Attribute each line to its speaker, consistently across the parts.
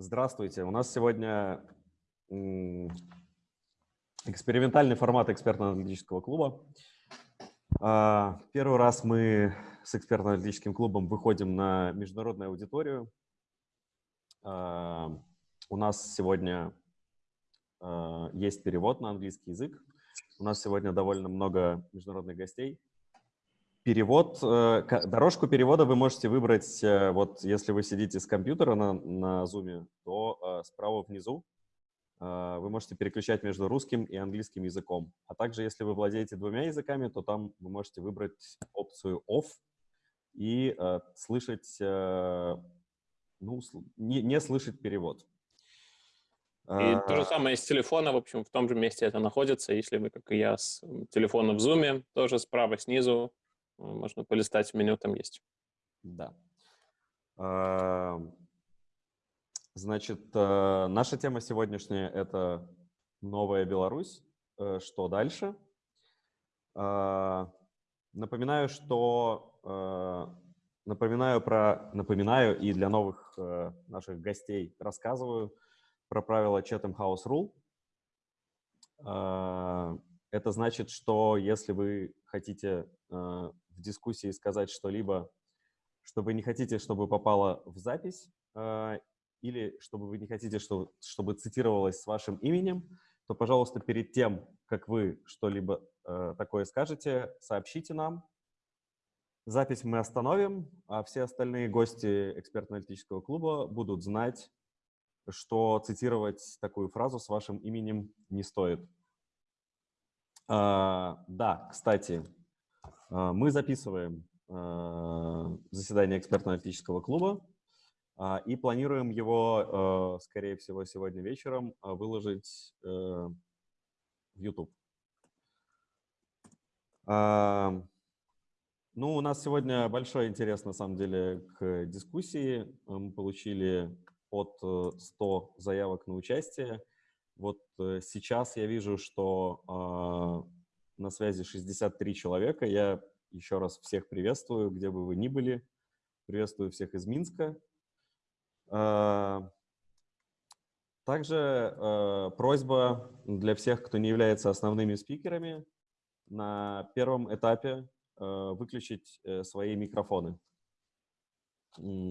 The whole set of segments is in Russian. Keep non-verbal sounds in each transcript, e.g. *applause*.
Speaker 1: Здравствуйте. У нас сегодня экспериментальный формат экспертно-аналитического клуба. А, первый раз мы с экспертно-аналитическим клубом выходим на международную аудиторию. А, у нас сегодня а, есть перевод на английский язык. У нас сегодня довольно много международных гостей. Перевод, э, дорожку перевода вы можете выбрать, э, вот если вы сидите с компьютера на, на Zoom, то э, справа внизу вы можете переключать между русским и английским языком. А также, если вы владеете двумя языками, то там вы можете выбрать опцию OFF и слышать, ну, не, не слышать перевод.
Speaker 2: И то же самое с телефона, в общем, в том же месте это находится. Если вы, как и я, с телефона в Zoom, тоже справа снизу можно полистать меню, там есть.
Speaker 1: Да. Значит, э, наша тема сегодняшняя — это новая Беларусь. Э, что дальше? Напоминаю, что э, напоминаю про напоминаю и для новых наших гостей рассказываю про правила Chatham House Rule. Это значит, что если вы хотите в дискуссии сказать что-либо, что вы не хотите, чтобы попало в запись, э, или чтобы вы не хотите, что, чтобы цитировалось с вашим именем, то, пожалуйста, перед тем, как вы что-либо э, такое скажете, сообщите нам. Запись мы остановим, а все остальные гости экспертно-аналитического клуба будут знать, что цитировать такую фразу с вашим именем не стоит. Uh, да, кстати, а, мы записываем а, заседание экспертно-аналитического клуба а, и планируем его, скорее всего, сегодня вечером выложить э, в YouTube. Ну, у нас сегодня большой интерес, на самом деле, к дискуссии. Мы получили от 100 э, заявок на участие. Вот э, сейчас я вижу, что на связи 63 человека. Я еще раз всех приветствую, где бы вы ни были. Приветствую всех из Минска. А, также а, просьба для всех, кто не является основными спикерами, на первом этапе а, выключить э, свои микрофоны,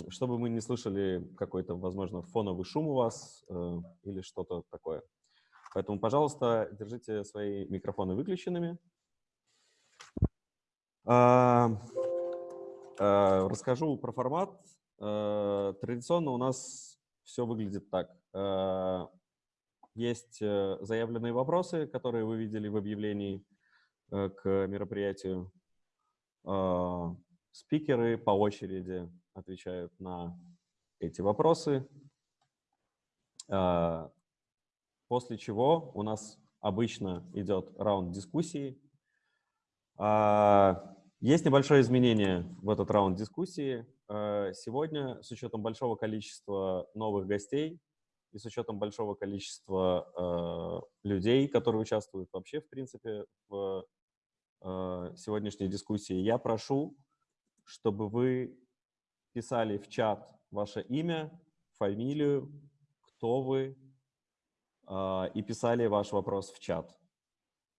Speaker 1: чтобы мы не слышали какой-то, возможно, фоновый шум у вас э, или что-то такое. Поэтому, пожалуйста, держите свои микрофоны выключенными. А, а, расскажу про формат. А, традиционно у нас все выглядит так. Есть э, заявленные вопросы, которые вы видели в объявлении э, к мероприятию. Спикеры по очереди отвечают на эти вопросы. После чего у нас обычно идет раунд дискуссии. А, есть небольшое изменение в этот раунд дискуссии. А, сегодня, с учетом большого количества новых гостей и с учетом большого количества а, людей, которые участвуют вообще, в принципе, в сегодняшней дискуссии, я прошу, чтобы вы писали в чат ваше имя, фамилию, кто вы, и писали ваш вопрос в чат.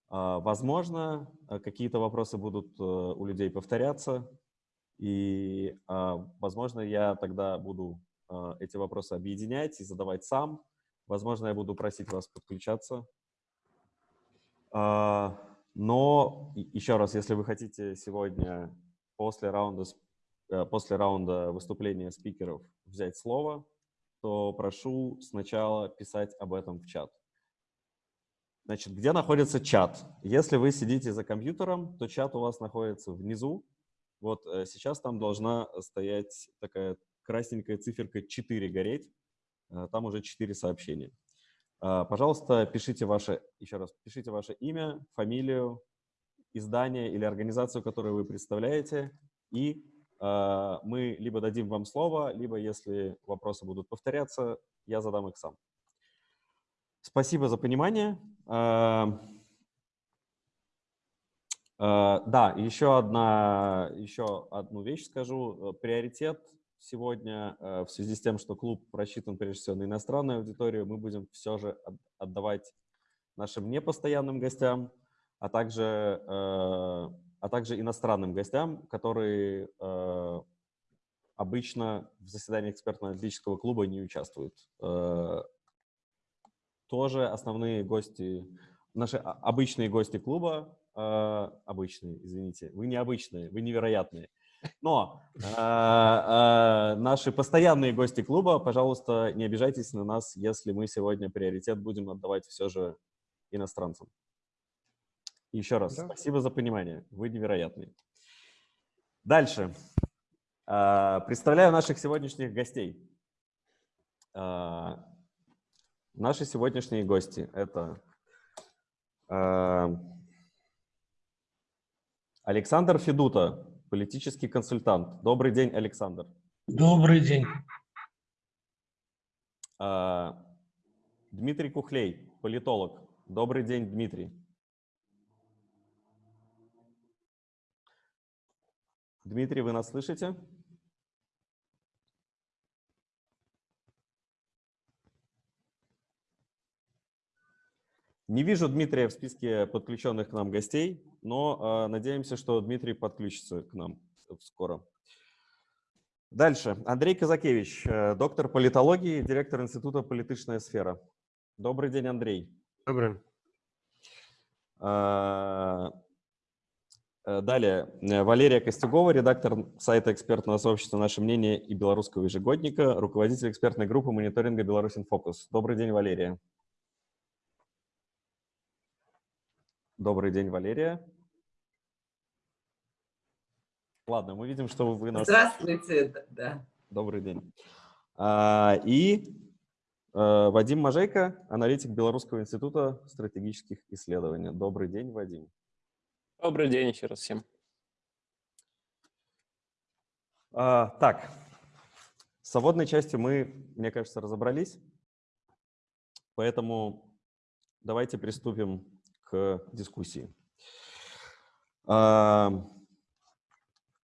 Speaker 1: А, возможно, э, какие-то вопросы будут э, у людей повторяться, и, а, возможно, я тогда буду эти вопросы объединять и задавать сам. Возможно, я буду просить вас подключаться. Но, еще раз, если вы хотите сегодня после раунда, э, после раунда выступления спикеров взять слово, то прошу сначала писать об этом в чат. Значит, где находится чат? Если вы сидите за компьютером, то чат у вас находится внизу. Вот э, сейчас там должна стоять такая красненькая циферка 4 гореть. Э, там уже 4 сообщения. Э, пожалуйста, пишите ваше, еще раз, пишите ваше имя, фамилию, издание или организацию, которую вы представляете, и мы либо дадим вам слово, либо, если вопросы будут повторяться, я задам их сам. Спасибо за понимание. А, а, да, еще, одна, еще одну вещь скажу. Приоритет сегодня в связи с тем, что клуб рассчитан прежде всего на иностранную аудиторию, мы будем все же отдавать нашим непостоянным гостям, а также, а также иностранным гостям, которые обычно в заседании экспертно-аналитического клуба не участвуют. Тоже основные гости, наши обычные гости клуба, обычные, извините, вы необычные, вы невероятные, но э, э, наши постоянные гости клуба, пожалуйста, не обижайтесь на нас, если мы сегодня приоритет будем отдавать все же иностранцам. Еще раз, да. спасибо за понимание, вы невероятные. Дальше. Э, представляю наших сегодняшних гостей. Э, наши сегодняшние гости – это э, Александр Федута, политический консультант. Добрый день, Александр.
Speaker 3: Добрый день.
Speaker 1: А, Дмитрий Кухлей, политолог. Добрый день, Дмитрий. Дмитрий, вы нас слышите? Не вижу Дмитрия в списке подключенных к нам гостей, но э, надеемся, что Дмитрий подключится к нам скоро. Дальше. Андрей Казакевич, э, доктор политологии, директор Института «Политичная сфера». Добрый день, Андрей.
Speaker 3: Добрый.
Speaker 1: Э, далее. Валерия Костюгова, редактор сайта экспертного сообщества «Наше мнение» и белорусского ежегодника, руководитель экспертной группы мониторинга «Беларусь Инфокус». Добрый день, Валерия. Добрый день, Валерия. Ладно, мы видим, что вы нас...
Speaker 4: Здравствуйте, да.
Speaker 1: Добрый день. А, и а, Вадим Мажейко, аналитик Белорусского института стратегических исследований. Добрый день, Вадим.
Speaker 2: Добрый день еще раз всем.
Speaker 1: А, так, с сводной частью мы, мне кажется, разобрались. Поэтому давайте приступим к дискуссии. А,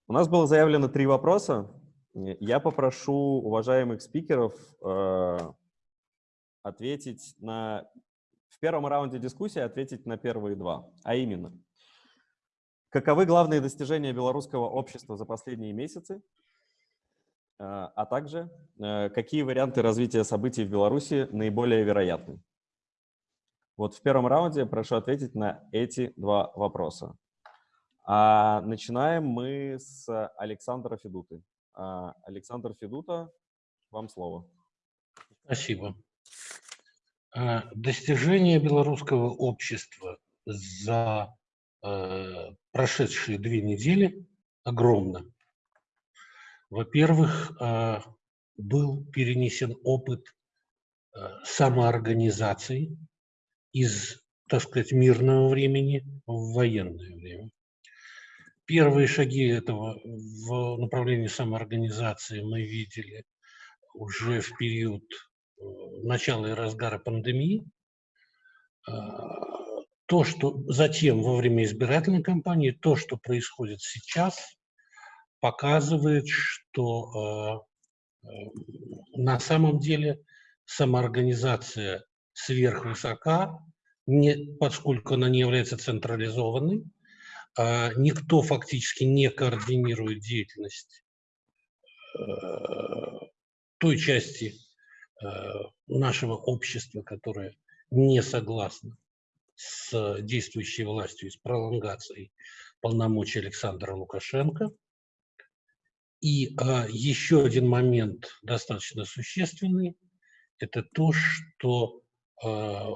Speaker 1: у нас было заявлено три вопроса. Я попрошу уважаемых спикеров а, ответить на... В первом раунде дискуссии ответить на первые два, а именно, каковы главные достижения белорусского общества за последние месяцы, а, а также какие варианты развития событий в Беларуси наиболее вероятны. Вот в первом раунде прошу ответить на эти два вопроса. А начинаем мы с Александра Федуты. А, Александр Федута, вам слово.
Speaker 3: Спасибо. А, достижения белорусского общества за э, прошедшие две недели огромно. Во-первых, э, был перенесен опыт э, самоорганизации из, так сказать, мирного времени в военное время. Первые шаги этого в направлении самоорганизации мы видели уже в период э, начала и разгара пандемии. То, что затем во время избирательной кампании, то, что происходит сейчас, показывает, что э, э, на самом деле самоорганизация сверхвысока, не, поскольку она не является централизованной, а никто фактически не координирует деятельность э, той части э, нашего общества, которая не согласна с действующей властью и с пролонгацией полномочий Александра Лукашенко. И э, еще один момент достаточно существенный – это то, что Э,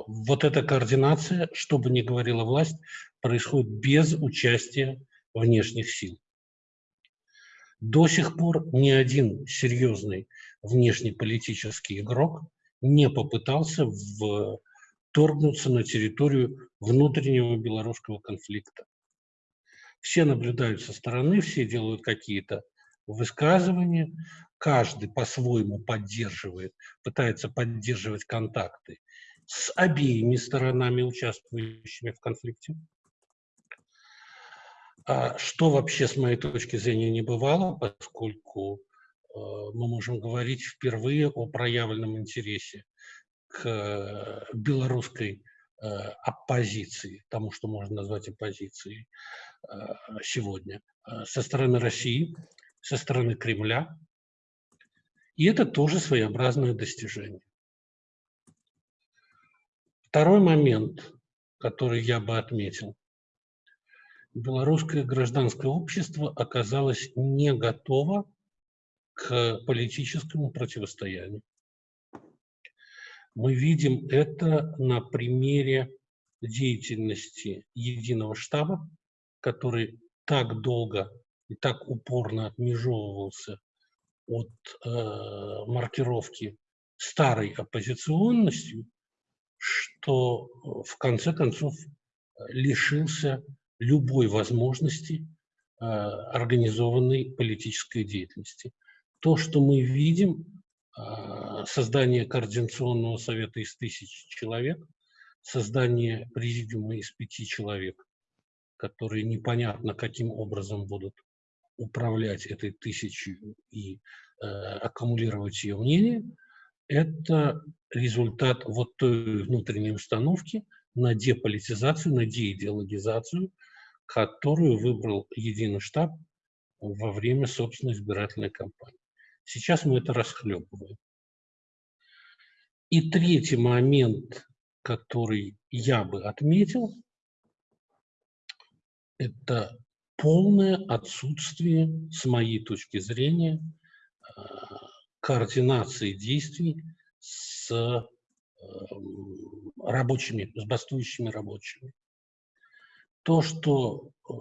Speaker 3: вот эта координация, что бы ни говорила власть, происходит без участия внешних сил. До сих пор ни один серьезный внешнеполитический игрок не попытался вторгнуться на территорию внутреннего белорусского конфликта. Все наблюдают со стороны, все делают какие-то высказывания, каждый по-своему поддерживает, пытается поддерживать контакты с обеими сторонами, участвующими в конфликте. А что вообще, с моей точки зрения, не бывало, поскольку мы можем говорить впервые о проявленном интересе к белорусской оппозиции, тому, что можно назвать оппозицией сегодня, со стороны России, со стороны Кремля. И это тоже своеобразное достижение. Второй момент, который я бы отметил. Белорусское гражданское общество оказалось не готово к политическому противостоянию. Мы видим это на примере деятельности единого штаба, который так долго и так упорно отмежевывался от э, маркировки старой оппозиционностью, что э, в конце концов лишился любой возможности э, организованной политической деятельности. То, что мы видим, создание координационного совета из тысяч человек, создание президиума из пяти человек, которые непонятно каким образом будут управлять этой тысячей и э, аккумулировать ее мнение – это результат вот той внутренней установки на деполитизацию, на деидеологизацию, которую выбрал Единый штаб во время собственной избирательной кампании. Сейчас мы это расхлебываем. И третий момент, который я бы отметил, это полное отсутствие, с моей точки зрения, координации действий с эм, рабочими, с бастующими рабочими. То, что э,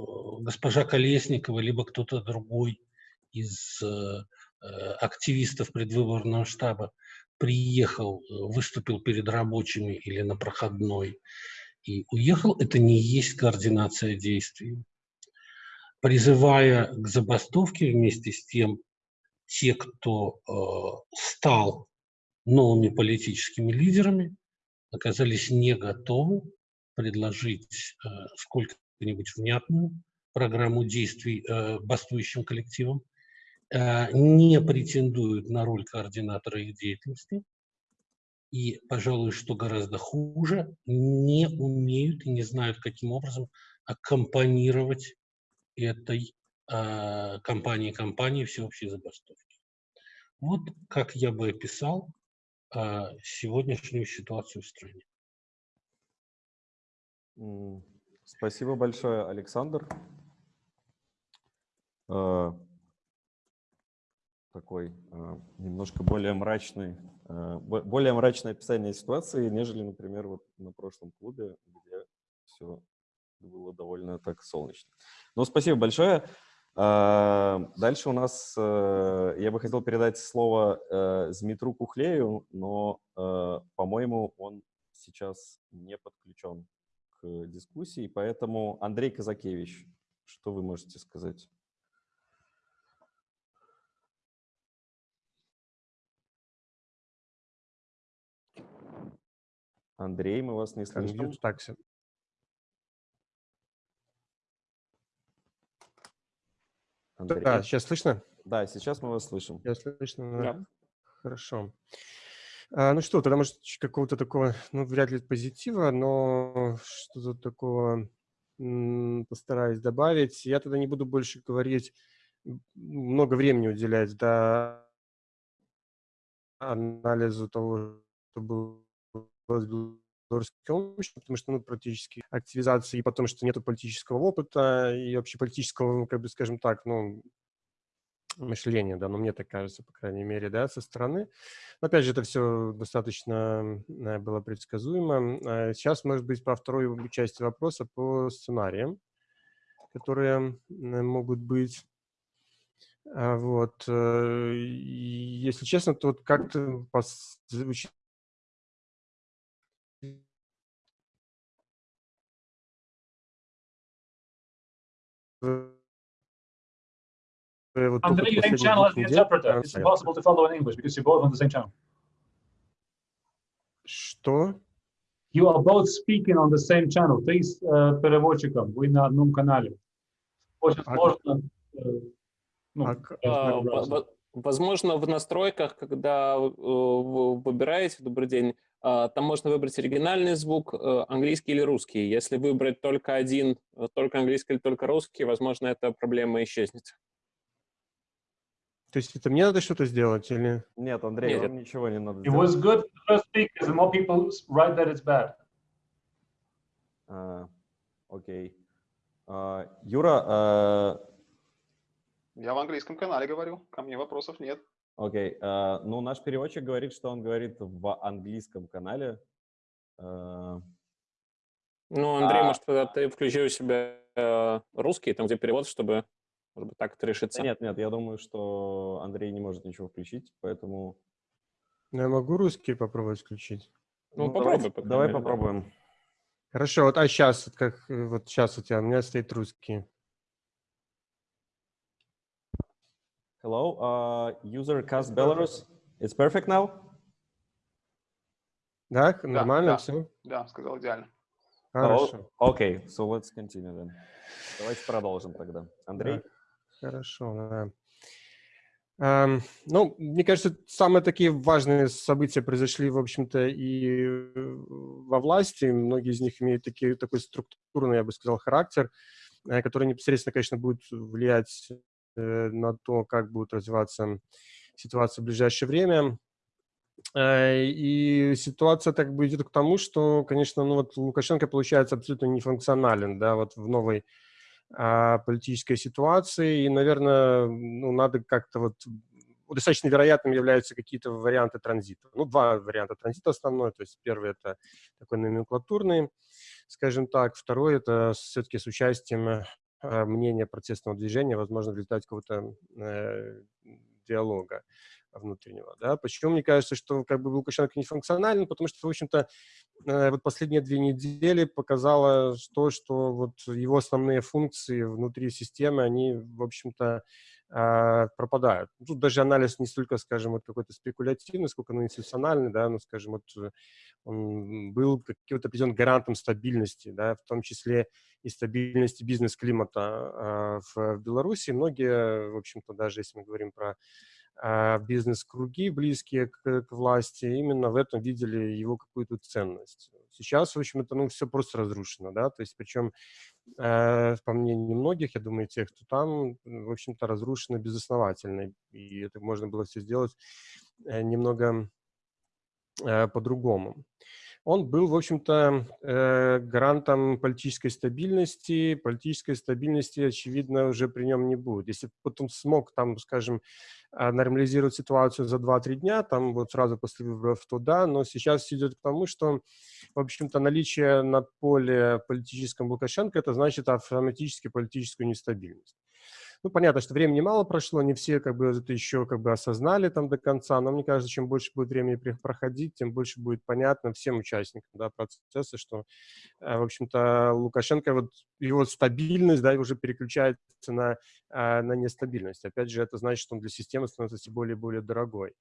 Speaker 3: госпожа Колесникова, либо кто-то другой из активистов предвыборного штаба приехал, выступил перед рабочими или на проходной и уехал, это не есть координация действий. Призывая к забастовке вместе с тем, те, кто э, стал новыми политическими лидерами, оказались не готовы предложить э, сколько-нибудь внятную программу действий э, бастующим коллективам, э, не претендуют на роль координатора их деятельности и, пожалуй, что гораздо хуже, не умеют и не знают, каким образом аккомпанировать этой а, компании компании всеобщей забастовки. Вот как я бы описал а, сегодняшнюю ситуацию в стране.
Speaker 1: Спасибо большое, Александр. Такой немножко более мрачный, более мрачное описание ситуации, нежели, например, вот на прошлом клубе, где все было довольно так солнечно. Но спасибо большое. А, дальше у нас, э, я бы хотел передать слово э, Змитру Кухлею, но, э, по-моему, он сейчас не подключен к дискуссии, поэтому Андрей Казакевич, что вы можете сказать? Андрей, мы вас не слышим.
Speaker 4: Так, Андрей. Да, сейчас слышно?
Speaker 1: Да, сейчас мы вас слышим.
Speaker 4: Сейчас слышно? Да. Хорошо. А, ну что, тогда, может, какого-то такого, ну, вряд ли позитива, но что-то такого постараюсь добавить. Я тогда не буду больше говорить, много времени уделять да, анализу того, что было белорусской обществе, потому что, ну, практически активизации, и потом, что нету политического опыта и вообще политического, ну, как бы, скажем так, ну, мышления, да, ну, мне так кажется, по крайней мере, да, со стороны. Но, опять же, это все достаточно э, было предсказуемо. А сейчас, может быть, по второй части вопроса по сценариям, которые могут быть. А вот. Э, если честно, то как-то звучит
Speaker 5: Andrei, your name channel has the interpreter. It's impossible to follow in English because you're both on the same channel.
Speaker 4: Что?
Speaker 5: You are both speaking on the same channel. Ты с uh, переводчиком, вы на одном канале. Очень сложно. Uh,
Speaker 2: ну, а, Возможно, в настройках, когда вы выбираете «Добрый день», а, там можно выбрать оригинальный звук, э, английский или русский. Если выбрать только один, э, только английский или только русский, возможно, эта проблема исчезнет.
Speaker 4: То есть это мне надо что-то сделать или?
Speaker 1: Нет, Андрей,
Speaker 2: Нет.
Speaker 1: вам ничего не надо
Speaker 5: It
Speaker 1: сделать.
Speaker 5: was good for first speakers, the more people write that it's bad.
Speaker 1: А, Окей. А, Юра, а,
Speaker 6: Я в английском канале говорю, ко мне вопросов нет.
Speaker 1: окей. а, Ну, наш переводчик говорит, что он говорит в английском канале. А,
Speaker 2: Ну, Андрей,
Speaker 1: А-
Speaker 2: может, тогда ты включи у себя э, русский, там, где перевод, чтобы, может быть, так это решится.
Speaker 1: Нет, нет, я думаю, что Андрей не может ничего включить, поэтому...
Speaker 4: Ну, я могу русский попробовать включить.
Speaker 2: Ну,
Speaker 1: давайте-
Speaker 2: попробуй, по
Speaker 1: Давай
Speaker 2: мере, да.
Speaker 1: попробуем.
Speaker 4: Хорошо, вот, а сейчас, вот как, э, вот сейчас у тебя, у меня стоит русский.
Speaker 1: Hello, uh, user Cas Belarus. It's perfect now?
Speaker 4: Да, нормально
Speaker 6: да.
Speaker 4: все?
Speaker 6: Да, сказал идеально.
Speaker 4: Хорошо.
Speaker 1: Окей, so let's continue then. Давайте продолжим тогда. Андрей?
Speaker 4: Хорошо, да. Ам, ну, мне кажется, самые такие важные события произошли, в общем-то, и во власти. Многие из них имеют такие, такой структурный, я бы сказал, характер, э, который непосредственно, конечно, будет влиять на то, как будет развиваться ситуация в ближайшее время. Э, И ситуация так бы идет к тому, что, конечно, ну вот Лукашенко получается абсолютно нефункционален, да, вот в новой а, политической ситуации, и, наверное, ну, надо как-то вот достаточно вероятным являются какие-то варианты транзита. Ну, два варианта транзита основной. То есть первый – это такой номенклатурный, скажем так. Второй – это все-таки с участием э, мнения протестного движения, возможно, в результате какого-то э, диалога внутреннего. Да? Почему мне кажется, что как бы Лукашенко не функционален? Потому что, в общем-то, э, вот последние две недели показало то, что вот его основные функции внутри системы, они, в общем-то, а, пропадают. Тут даже анализ не столько, скажем, вот какой-то спекулятивный, сколько ну, институциональный, да, ну, скажем, вот э, он был каким-то определенным гарантом стабильности, да, в том числе и стабильности бизнес-климата а, в, Беларуси. Многие, в общем-то, даже если мы говорим про а, бизнес-круги, близкие к, к власти, именно в этом видели его какую-то ценность. Сейчас, в общем, это ну, все просто разрушено, да, то есть причем, э, по мнению многих, я думаю, тех, кто там, в общем-то, разрушено безосновательно, и это можно было все сделать э, немного по-другому. Он был, в общем-то, э, гарантом политической стабильности. Политической стабильности, очевидно, уже при нем не будет. Если он смог, там, скажем, а, нормализировать ситуацию за 2-3 дня, там вот сразу после выборов, то да, но сейчас идет к тому, что, в общем-то, наличие на поле политическом Лукашенко, это значит автоматически политическую нестабильность. Ну, понятно, что времени мало прошло, не все как бы это еще как бы осознали там до конца, но мне кажется, чем больше будет времени проходить, тем больше будет понятно всем участникам да, процесса, что, э, в общем-то, Лукашенко, вот его стабильность, да, уже переключается на, э, на нестабильность. Опять же, это значит, что он для системы становится все более и более дорогой.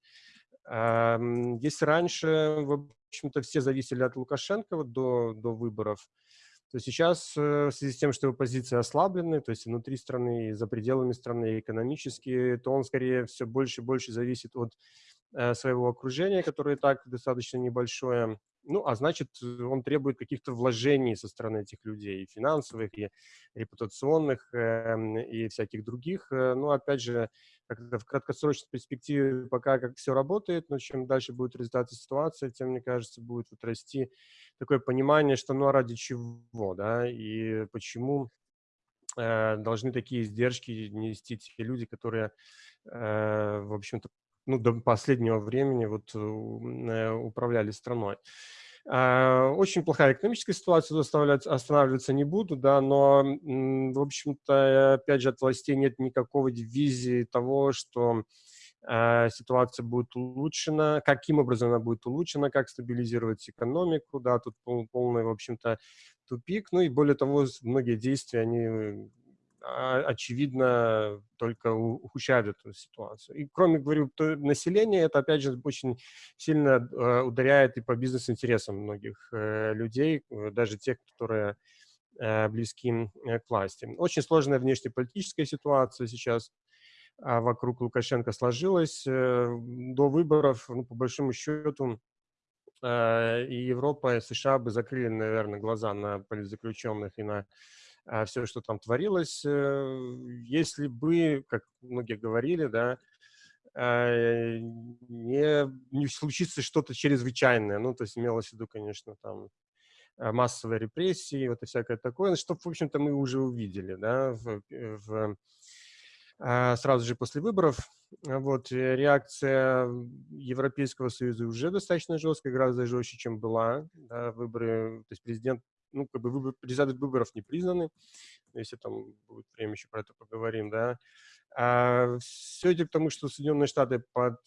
Speaker 4: Ам, Если раньше, в общем-то, все зависели от Лукашенко вот до, до выборов, то сейчас э, в связи с тем, что его позиции ослаблены, то есть внутри страны, и за пределами страны, экономически, то он скорее все больше и больше зависит от э, своего окружения, которое и так достаточно небольшое. Ну, а значит, он требует каких-то вложений со стороны этих людей, и финансовых, и репутационных, эм, и всяких других. Э, Ну, опять же, в краткосрочной перспективе пока как все работает, но чем дальше будет результаты ситуации, тем, мне кажется, будет вот расти такое понимание, что ну а ради чего, да, и почему э, должны такие издержки нести те люди, которые, э, в общем-то, ну, до последнего времени вот э, управляли страной. А, Очень плохая экономическая ситуация, останавливаться не буду, да, но, в общем-то, опять же, от властей нет никакой визии того, что э, ситуация будет улучшена, каким образом она будет улучшена, как стабилизировать экономику, да, тут пол- полный, в общем-то, тупик. Ну и более того, многие действия, они, э, а, очевидно, только ухудшают эту ситуацию. И кроме, говорю, то- населения, это, опять же, очень сильно э, ударяет и по бизнес-интересам многих э, людей, э, даже тех, которые э, близки э, к власти. Очень сложная внешнеполитическая ситуация сейчас. А, вокруг Лукашенко сложилась. До выборов, ну, по большому счету, и Европа, и США бы закрыли, наверное, глаза на политзаключенных и на все, что там творилось. Если бы, как многие говорили, да, не, не случится что-то чрезвычайное, ну, то есть имелось в виду, конечно, там Э, массовые репрессии, вот и всякое такое, что, в общем-то, мы уже увидели, да, в, э, в, а, сразу же после выборов. Вот, реакция Европейского Союза уже достаточно жесткая, гораздо жестче, чем была. Да, выборы, то есть президент, ну, как бы выбор, результаты выборов не признаны, если там будет время, еще про это поговорим, да. А, все идет к тому, что Соединенные Штаты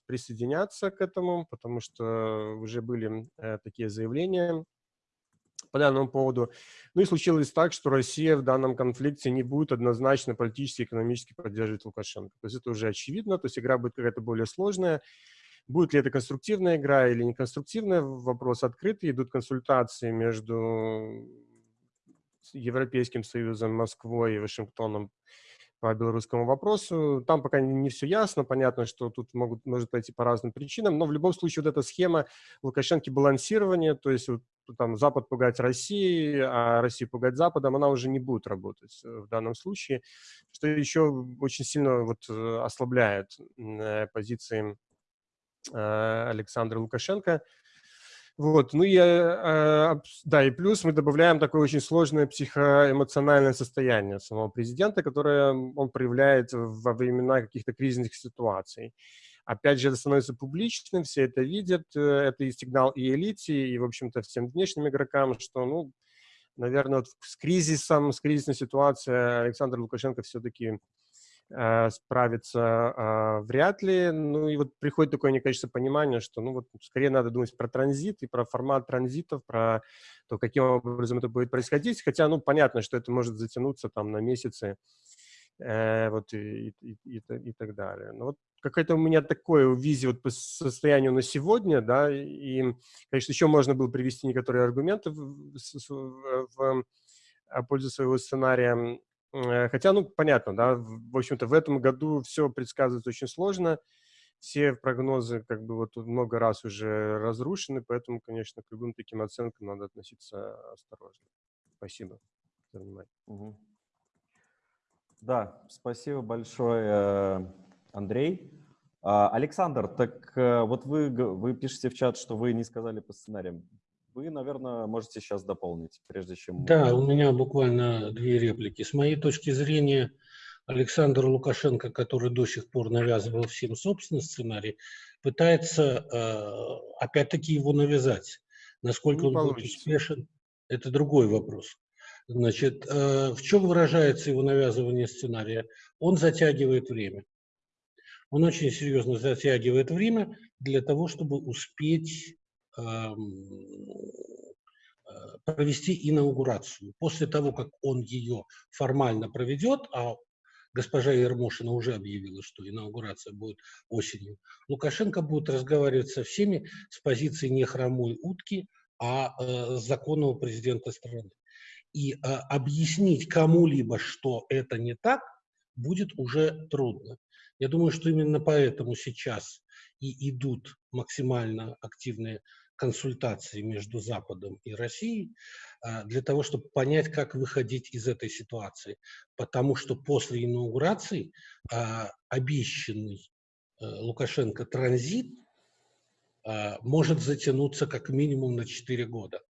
Speaker 4: присоединятся к этому, потому что уже были э, такие заявления по данному поводу. Ну и случилось так, что Россия в данном конфликте не будет однозначно политически и экономически поддерживать Лукашенко. То есть это уже очевидно, то есть игра будет какая-то более сложная. Будет ли это конструктивная игра или неконструктивная, вопрос открытый. Идут консультации между Европейским Союзом, Москвой и Вашингтоном по белорусскому вопросу. Там пока не, все ясно, понятно, что тут могут, может пойти по разным причинам, но в любом случае вот эта схема Лукашенко балансирования, то есть вот, там Запад пугать России, а Россию пугать Западом, она уже не будет работать в данном случае, что еще очень сильно вот э, ослабляет э, позиции э, Александра Лукашенко. Вот, ну и, э, да, и плюс мы добавляем такое очень сложное психоэмоциональное состояние самого президента, которое он проявляет во времена каких-то кризисных ситуаций. Опять же, это становится публичным, все это видят, э, это и сигнал и элите, и, в общем-то, всем внешним игрокам, что, ну, наверное, вот с кризисом, с кризисной ситуацией Александр Лукашенко все-таки справиться э, вряд ли. Ну и вот приходит такое, мне кажется, понимание, что ну вот скорее надо думать про транзит и про формат транзитов, про то, каким образом это будет происходить. Хотя, ну, понятно, что это может затянуться там на месяцы э, вот и, и, и, и так далее. Но вот какая-то у меня такое визия вот по состоянию на сегодня, да, и, конечно, еще можно было привести некоторые аргументы в, в, в пользу своего сценария, Э, хотя, ну, понятно, да, в общем-то, в этом году все предсказывать очень сложно. Все прогнозы, как бы, вот много раз уже разрушены, поэтому, конечно, к любым таким оценкам надо относиться осторожно. Спасибо за внимание.
Speaker 1: Угу. Да, спасибо большое, Андрей. А, Александр, так э, вот вы, вы пишете в чат, что вы не сказали по сценариям. Вы, наверное, можете сейчас дополнить, прежде чем...
Speaker 3: Да, у меня буквально две реплики. С моей точки зрения, Александр Лукашенко, который до сих пор навязывал всем собственный сценарий, пытается э, опять-таки его навязать. Насколько Не он получится. будет успешен, это другой вопрос. Значит, э, в чем выражается его навязывание сценария? Он затягивает время. Он очень серьезно затягивает время для того, чтобы успеть провести инаугурацию. После того, как он ее формально проведет, а госпожа Ермошина уже объявила, что инаугурация будет осенью, Лукашенко будет разговаривать со всеми с позиции не хромой утки, а э, законного президента страны. И э, объяснить кому-либо, что это не так, будет уже трудно. Я думаю, что именно поэтому сейчас и идут максимально активные консультации между Западом и Россией а, для того, чтобы понять, как выходить из этой ситуации. Потому что после инаугурации а, обещанный э, Лукашенко транзит а, может затянуться как минимум на 4 года.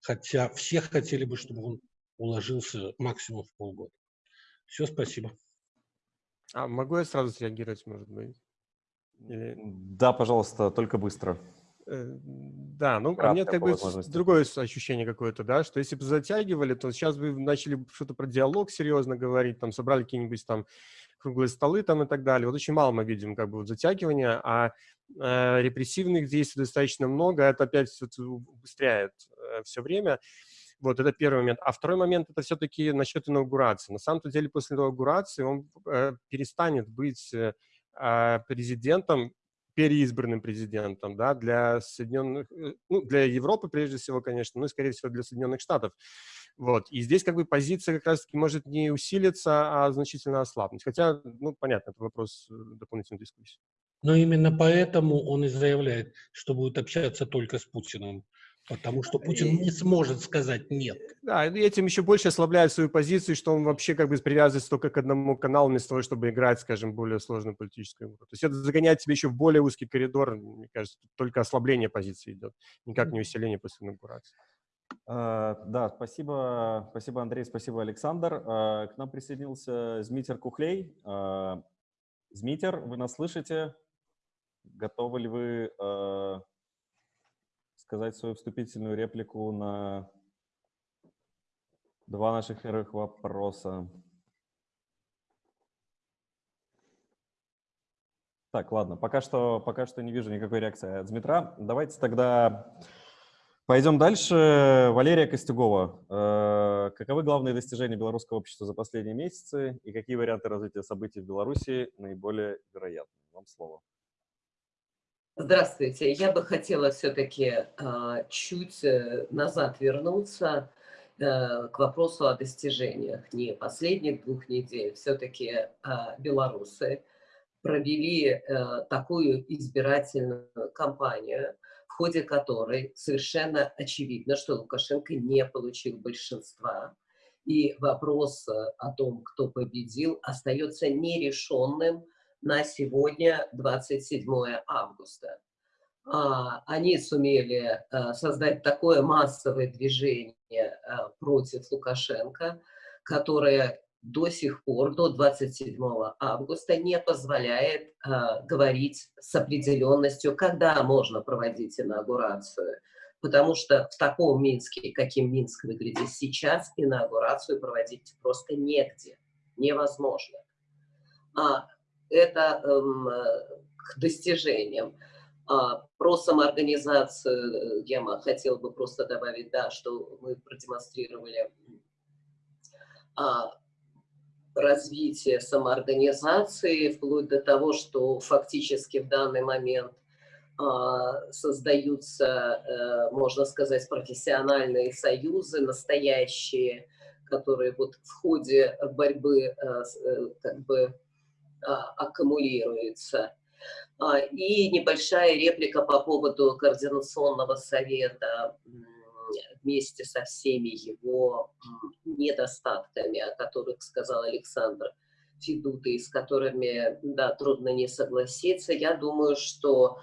Speaker 3: Хотя все хотели бы, чтобы он уложился максимум в полгода. Все, спасибо.
Speaker 4: А могу я сразу среагировать, может быть?
Speaker 1: Или... Да, пожалуйста, только быстро.
Speaker 4: Э, да, ну, а мне как бы другое ощущение какое-то, да, что если бы затягивали, то сейчас бы начали что-то про диалог серьезно говорить, там, собрали какие-нибудь там круглые столы там и так далее. Вот очень мало мы видим как бы вот затягивания, а э, репрессивных действий достаточно много, это опять вот убыстряет э, все время. Вот, это первый момент. А второй момент – это все-таки насчет инаугурации. На самом деле после инаугурации он э, перестанет быть э, президентом переизбранным президентом, да, для Соединенных, э, ну, для Европы прежде всего, конечно, ну и, скорее всего, для Соединенных Штатов. Вот. И здесь как бы позиция как раз-таки может не усилиться, а значительно ослабнуть. Хотя, ну, понятно, это вопрос э, дополнительной дискуссии.
Speaker 3: Но именно поэтому он и заявляет, что будет общаться только с Путиным. Потому что Путин не сможет сказать «нет».
Speaker 4: Да, и этим еще больше ослабляет свою позицию, что он вообще как бы привязывается только к одному каналу, вместо того, чтобы играть, скажем, более сложную политическую игру. То есть это загоняет тебя еще в более узкий коридор, мне кажется, только ослабление позиции идет, никак не усиление после инаугурации.
Speaker 1: А, Да, спасибо, спасибо, Андрей, спасибо, Александр. А, К нам присоединился Змитер Кухлей. Змитер, вы нас слышите? Готовы ли вы сказать свою вступительную реплику на два наших первых вопроса? Так, ладно, пока что, пока что не вижу никакой реакции от Дмитра. Давайте тогда пойдем дальше. Валерия Костюгова. Э, Каковы главные достижения белорусского общества за последние месяцы и какие варианты развития событий в Беларуси наиболее вероятны? Вам слово.
Speaker 7: Здравствуйте. Я бы хотела все-таки чуть э, назад вернуться э, к вопросу о достижениях. Не последних двух недель, все-таки белорусы провели э, такую избирательную кампанию, в ходе которой совершенно очевидно, что Лукашенко не получил большинства. И вопрос э, о том, кто победил, остается нерешенным на сегодня, 27 августа. А, Они сумели э, создать такое массовое движение против Лукашенко, которое до сих пор, до 27 августа, не позволяет э, говорить с определенностью, когда можно проводить инаугурацию. Потому что в таком Минске, каким Минск выглядит сейчас, инаугурацию проводить просто негде, невозможно. А, это эм, к достижениям. А, про самоорганизацию я хотела бы просто добавить, да, что мы продемонстрировали а, развития самоорганизации, вплоть до того, что фактически в данный момент а, создаются, э, можно сказать, профессиональные союзы, настоящие, которые вот в ходе борьбы э, э, как бы а, аккумулируются. А, и небольшая реплика по поводу Координационного совета вместе со всеми его недостатками, о которых сказал Александр Федуты, с которыми, да, трудно не согласиться. Я думаю, что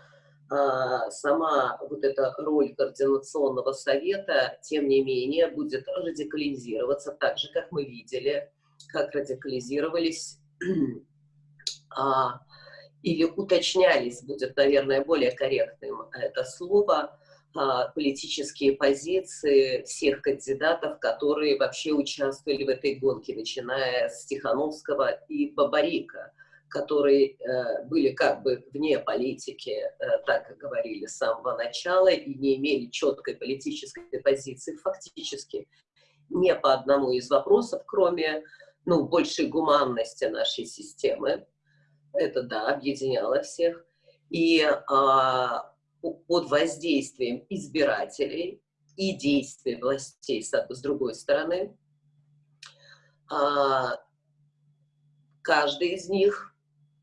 Speaker 7: а, сама вот эта роль Координационного совета, тем не менее, будет радикализироваться так же, как мы видели, как радикализировались а, или уточнялись, будет, наверное, более корректным это слово, а, политические позиции всех кандидатов, которые вообще участвовали в этой гонке, начиная с Тихановского и Бабарика, которые э, были как бы вне политики, э, так и говорили с самого начала, и не имели четкой политической позиции фактически не по одному из вопросов, кроме ну, большей гуманности нашей системы. Это, да, объединяло всех. И а, под воздействием избирателей и действий властей с другой стороны, а, каждый из них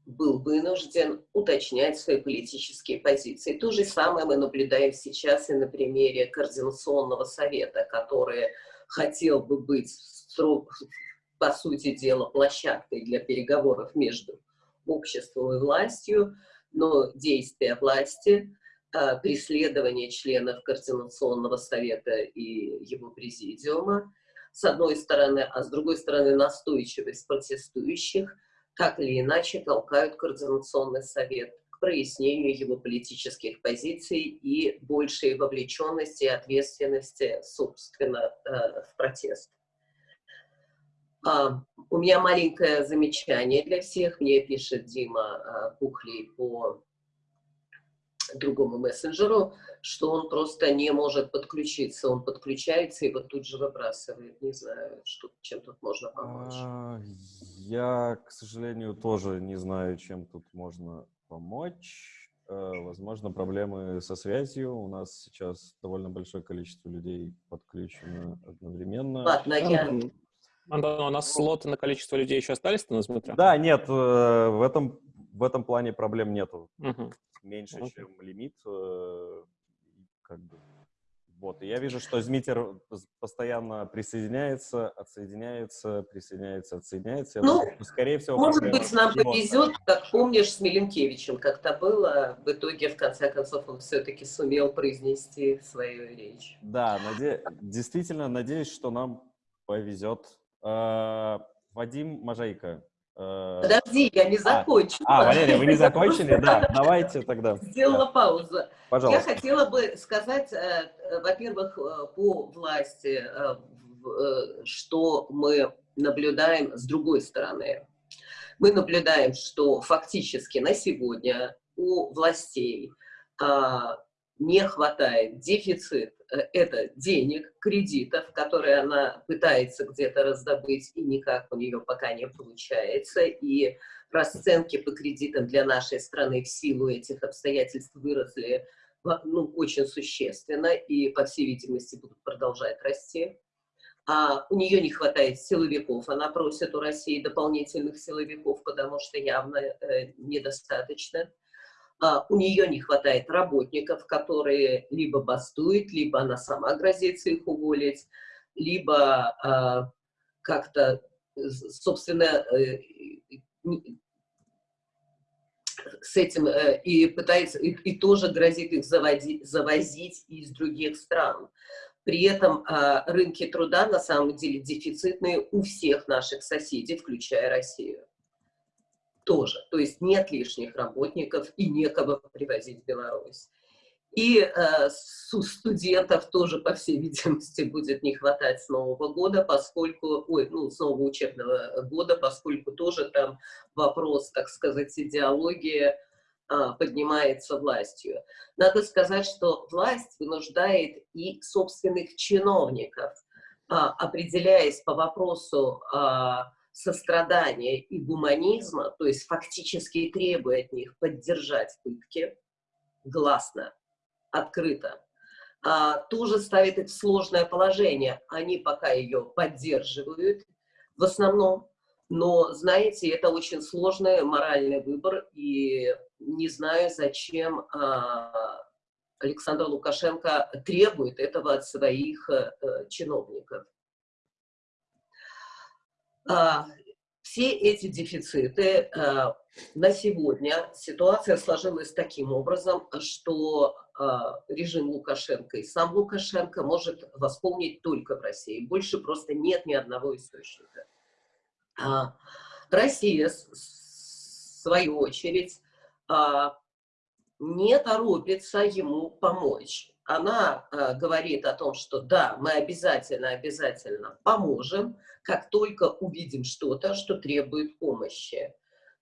Speaker 7: был вынужден уточнять свои политические позиции. То же самое мы наблюдаем сейчас и на примере Координационного совета, который хотел бы быть, по сути дела, площадкой для переговоров между обществом и властью, но действия власти а, преследование членов Координационного совета и его президиума, с одной стороны, а с другой стороны настойчивость протестующих, так или иначе толкают Координационный совет к прояснению его политических позиций и большей вовлеченности и ответственности, собственно, э, в протест. А, у меня маленькое замечание для всех. Мне пишет Дима а, Кухлей по другому мессенджеру, что он просто не может подключиться. Он подключается и вот тут же выбрасывает. Не знаю, что, чем тут можно помочь.
Speaker 1: А, Я, к сожалению, тоже не знаю, чем тут можно помочь. Э, Возможно, проблемы со связью. У нас сейчас довольно большое количество людей подключено одновременно.
Speaker 7: Ладно, я...
Speaker 2: Антон, у нас слоты на количество людей еще остались, ты смотря?
Speaker 1: Да, нет, э, в этом, в этом плане проблем нету.
Speaker 2: Мгм.
Speaker 1: Меньше,
Speaker 2: Окей.
Speaker 1: чем лимит. э, Как бы. Вот, и я вижу, что Змитер пос- постоянно присоединяется, отсоединяется, присоединяется, отсоединяется.
Speaker 7: Ну,
Speaker 1: думаю, скорее всего,
Speaker 7: Может быть, нам повезет, как помнишь, с Миленкевичем как-то было. В итоге, в конце концов, он все-таки сумел произнести свою речь.
Speaker 1: Да, наде- действительно, надеюсь, что нам повезет. Э, Вадим Можайко. э,
Speaker 7: Подожди, я не закончила.
Speaker 1: А, Валерия, вы не
Speaker 7: Я
Speaker 1: закончили? Да, давайте тогда.
Speaker 7: Сделала паузу. Я
Speaker 1: Пожалуйста.
Speaker 7: хотела бы сказать, э, во-первых, по власти, что мы наблюдаем с другой стороны. Мы наблюдаем, что фактически на сегодня у властей а, не хватает дефицит, это денег, кредитов, которые она пытается где-то раздобыть, и никак у нее пока не получается. И расценки по кредитам для нашей страны в силу этих обстоятельств выросли ну, очень существенно и, по всей видимости, будут продолжать расти. А у нее не хватает силовиков, она просит у России дополнительных силовиков, потому что явно э, недостаточно. А, у нее не хватает работников, которые либо бастуют, либо она сама грозится их уволить, либо а, как-то, собственно, э, с этим э, и пытается, и, и тоже грозит их заводи- завозить из других стран. При этом а, рынки труда на самом деле дефицитные у всех наших соседей, включая Россию. Тоже. То есть нет лишних работников и некого привозить в Беларусь. И э, студентов тоже, по всей *laughs* видимости, будет не хватать с Нового года, поскольку, ой, ну, с нового учебного года, поскольку тоже там вопрос, так сказать, идеологии а, поднимается властью. Надо сказать, что власть вынуждает и собственных чиновников, а, определяясь по вопросу а, сострадания и гуманизма, то есть фактически требуя от них поддержать пытки, гласно, открыто, а, тоже ставит их в сложное положение. Они пока ее поддерживают в основном, но, знаете, это очень сложный моральный выбор, и не знаю, зачем а, Александр Лукашенко требует этого от своих э, чиновников. А, Все эти дефициты а, на сегодня ситуация сложилась таким образом, что а, режим Лукашенко и сам Лукашенко может восполнить только в России. Больше просто нет ни одного источника. Россия, в свою очередь, не торопится ему помочь. Она а, говорит о том, что да, мы обязательно, обязательно поможем, как только увидим что-то, что требует помощи.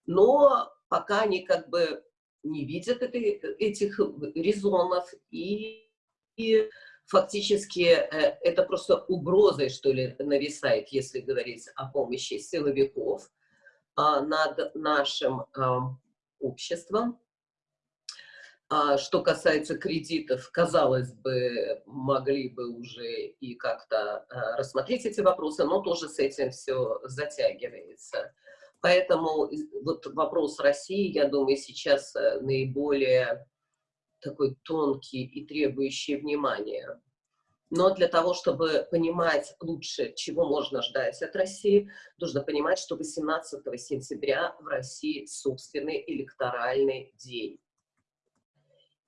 Speaker 7: Но пока они как бы не видят этой, этих резонов и, и фактически э, это просто угрозой, что ли, нависает, если говорить о помощи силовиков а, над нашим ам, обществом. А Что касается кредитов, казалось бы, могли бы уже и как-то а, рассмотреть эти вопросы, но тоже с этим все затягивается. Поэтому вот вопрос России, я думаю, сейчас э, наиболее такой тонкий и требующий внимания. Но для того, чтобы понимать лучше, чего можно ждать от России, нужно понимать, что 18 сентября в России собственный электоральный день.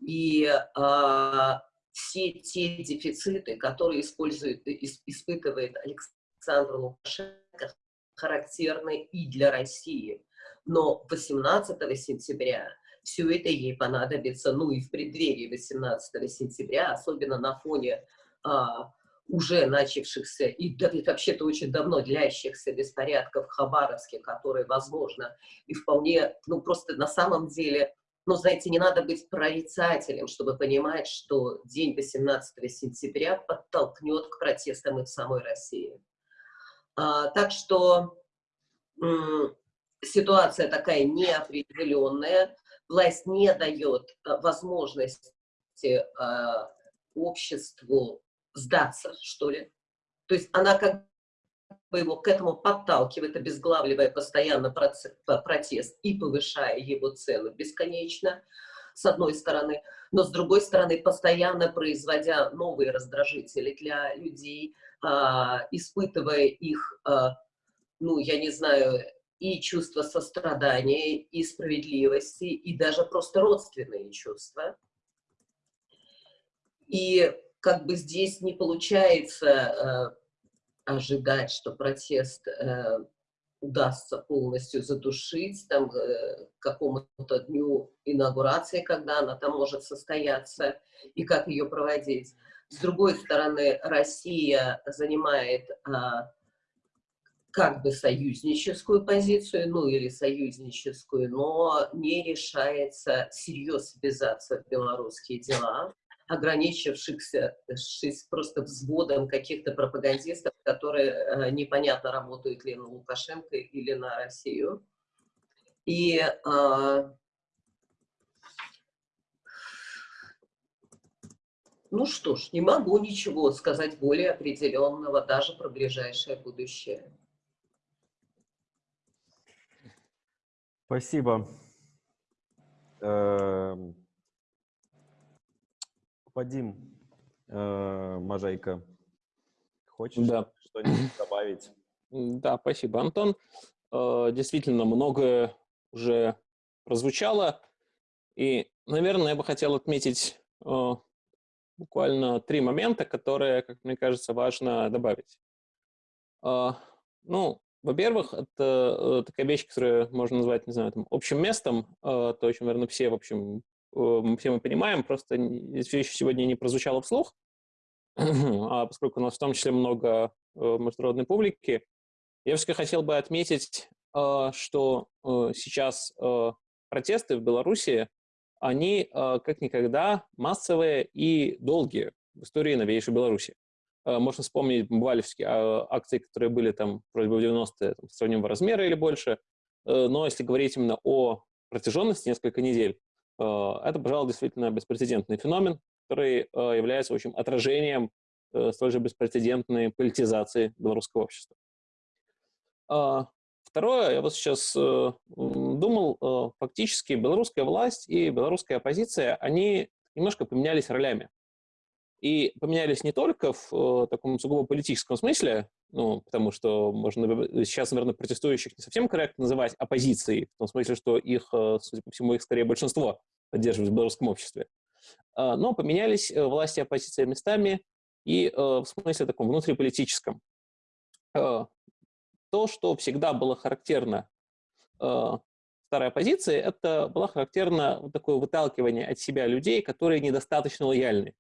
Speaker 7: И а, все те дефициты, которые использует, ис- испытывает Александр Лукашенко, характерны и для России. Но 18 сентября все это ей понадобится, ну и в преддверии 18 сентября, особенно на фоне а, уже начавшихся и да, вообще-то очень давно длящихся беспорядков в Хабаровске, которые, возможно, и вполне, ну просто на самом деле, ну знаете, не надо быть прорицателем, чтобы понимать, что день 18 сентября подтолкнет к протестам и в самой России. А, так что ситуация такая неопределенная. власть не дает возможности обществу сдаться, что ли. То есть она как его к этому подталкивает, обезглавливая постоянно протест и повышая его цену бесконечно, с одной стороны, но с другой стороны, постоянно производя новые раздражители для людей, а, испытывая их, а, ну, я не знаю, и чувство сострадания, и справедливости, и даже просто родственные чувства. И как бы здесь не получается э, ожидать, что протест э, удастся полностью задушить там, э, к какому-то дню инаугурации, когда она там может состояться, и как ее проводить. С другой стороны, Россия занимает а, как бы союзническую позицию, ну или союзническую, но не решается всерьез ввязаться в белорусские дела ограничившихся просто взводом каких-то пропагандистов, которые э, непонятно работают ли на Лукашенко или на Россию. И а, ну что ж, не могу ничего сказать более определенного даже про ближайшее будущее.
Speaker 1: Спасибо. Вадим э, Можайко, хочешь
Speaker 2: да.
Speaker 1: что-нибудь добавить?
Speaker 2: Да, спасибо, Антон. Э, действительно, многое уже прозвучало. И, наверное, я бы хотел отметить э, буквально три момента, которые, как мне кажется, важно добавить. Э, ну, во-первых, это такая вещь, которую можно назвать, не знаю, там, общим местом, то, о чем, наверное, все, в общем, все мы понимаем, просто еще сегодня не прозвучало вслух, *clears throat* а поскольку у нас в том числе много э, международной публики, я все-таки хотел бы отметить, э, что сейчас протесты в Беларуси, они как никогда массовые и долгие в истории новейшей Беларуси. Можно вспомнить бывалевские а, акции, которые были там вроде бы в 90-е, сравнимого размера или больше, но если говорить именно о протяженности несколько недель, Э, это, пожалуй, действительно беспрецедентный феномен, который э, является, в общем, отражением э, столь же беспрецедентной политизации белорусского общества. Второе, я вот сейчас думал, фактически белорусская власть и белорусская оппозиция, они немножко поменялись ролями. И поменялись не только в таком сугубо политическом смысле, ну, потому что можно сейчас, наверное, протестующих не совсем корректно называть оппозицией, в том смысле, что их, э, судя по всему, их скорее большинство поддерживает в белорусском обществе. А, но поменялись э, власти и оппозиция местами и э, в смысле таком внутриполитическом. То, что всегда было характерно старой оппозиции, это было характерно такое выталкивание от себя людей, которые недостаточно лояльны.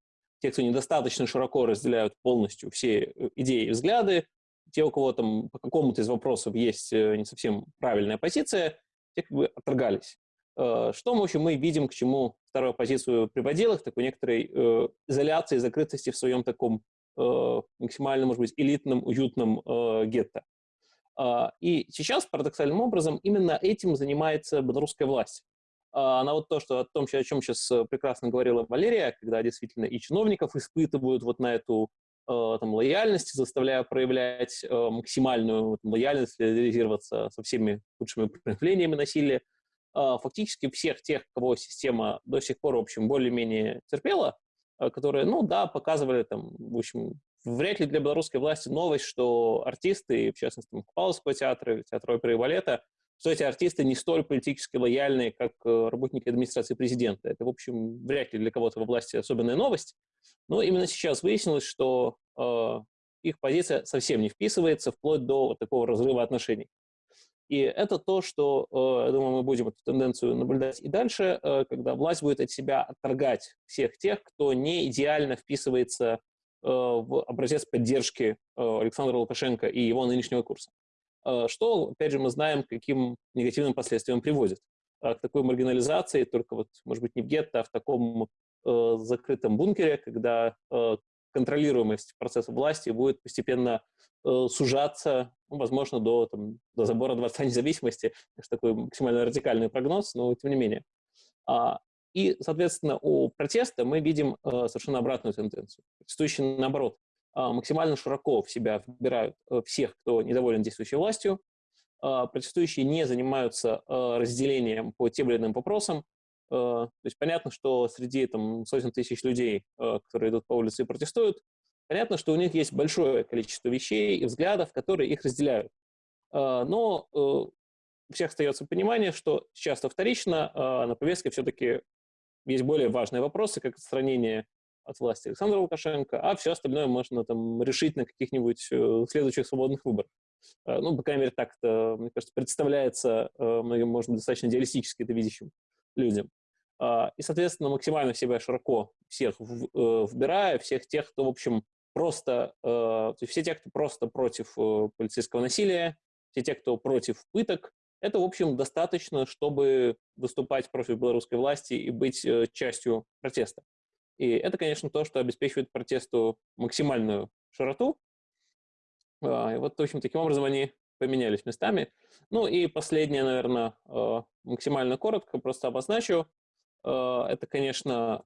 Speaker 2: Те, кто недостаточно широко разделяют полностью все идеи и взгляды, те, у кого там по какому-то из вопросов есть э, не совсем правильная позиция, те как бы отторгались. Э, что, в общем, мы видим, к чему вторую позицию приводила, к такой некоторой э, изоляции, закрытости в своем таком максимально, может быть, элитном, уютном гетто. А, и сейчас, парадоксальным образом, именно этим занимается белорусская власть. А, она вот то, что о том, о чем сейчас прекрасно говорила Валерия, когда действительно и чиновников испытывают вот на эту Э, там, лояльности, заставляя проявлять э, максимальную лояльность, реализироваться со всеми худшими проявлениями насилия. Э, фактически всех тех, кого система до сих пор, в общем, более-менее терпела, э, которые, ну да, показывали там, в общем, вряд ли для белорусской власти новость, что артисты, в частности, там, Павловского театра, театра оперы и балета, что эти артисты не столь политически лояльные, как э, работники администрации президента. Это, в общем, вряд ли для кого-то во власти особенная новость. Но именно сейчас выяснилось, что э, их позиция совсем не вписывается, вплоть до вот такого разрыва отношений. И это то, что, э, я думаю, мы будем эту тенденцию наблюдать и дальше, э, когда власть будет от себя отторгать всех тех, кто не идеально вписывается э, в образец поддержки э, Александра Лукашенко и его нынешнего курса. Э, что, опять же, мы знаем, каким негативным последствиям приводит. Э, к такой маргинализации, только вот, может быть, не в гетто, а в таком э, закрытом бункере, когда э, контролируемость процесса власти будет постепенно э, сужаться, ну, возможно, до, там, до забора Дворца независимости. Это такой максимально радикальный прогноз, но тем не менее. А, и, соответственно, у протеста мы видим э, совершенно обратную тенденцию. Протестующие, наоборот, а, максимально широко в себя выбирают э, всех, кто недоволен действующей властью. А, протестующие не занимаются э, разделением по тем или иным вопросам. То есть понятно, что среди там, сотен тысяч людей, которые идут по улице и протестуют, понятно, что у них есть большое количество вещей и взглядов, которые их разделяют. Но у всех остается понимание, что часто вторично на повестке все-таки есть более важные вопросы, как отстранение от власти Александра Лукашенко, а все остальное можно там решить на каких-нибудь э, следующих свободных выборах. Э, ну, по крайней мере, так это, мне кажется, представляется э, многим, может быть, достаточно идеалистически это видящим людям. А, и, соответственно, максимально себя широко всех вбирая, всех тех, кто, в общем, просто, все те, кто просто против полицейского насилия, все те, кто против пыток, это, в общем, достаточно, чтобы выступать против белорусской власти и быть частью протеста. И это, конечно, то, что обеспечивает протесту максимальную широту. А, и вот, в общем, таким образом они поменялись местами. Ну и последнее, наверное, э, максимально коротко, просто обозначу. Э, это, конечно,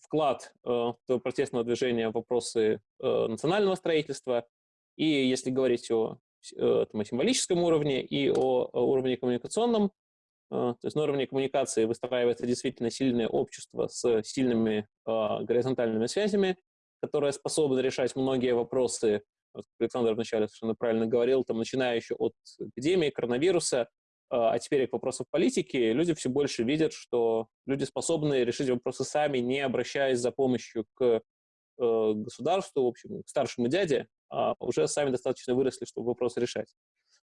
Speaker 2: вклад протестного движения в вопросы национального строительства. И если говорить о Э, о символическом уровне и о, уровне коммуникационном. Э, то есть на уровне коммуникации выстраивается действительно сильное общество с сильными а, горизонтальными связями, которое способно решать многие вопросы, вот Александр вначале совершенно правильно говорил, там, начиная еще от эпидемии, коронавируса, а, а теперь к вопросам политики, люди все больше видят, что люди способны решить вопросы сами, не обращаясь за помощью к э, государству, в общем, к старшему дяде, а, уже сами достаточно выросли, чтобы вопрос решать.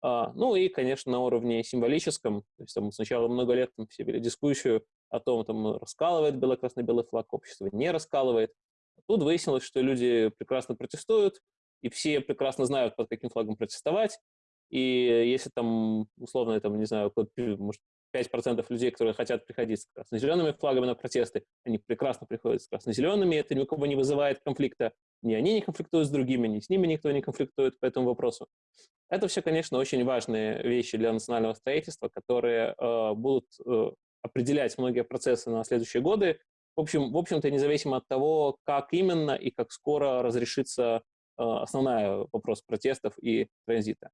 Speaker 2: А, ну и, конечно, на уровне символическом, то есть там сначала много лет там, все вели дискуссию о том, там, раскалывает бело-красно-белый флаг общество, не раскалывает. Тут выяснилось, что люди прекрасно протестуют, и все прекрасно знают, под каким флагом протестовать. И если там, условно, там, не знаю, может, 5% людей, которые хотят приходить с красно-зелеными флагами на протесты, они прекрасно приходят с красно-зелеными, это ни у кого не вызывает конфликта. Ни они не конфликтуют с другими, ни с ними никто не конфликтует по этому вопросу. Это все, конечно, очень важные вещи для национального строительства, которые э, будут э, определять многие процессы на следующие годы. В общем, в общем-то, независимо от того, как именно и как скоро разрешится э, основной вопрос протестов и транзита.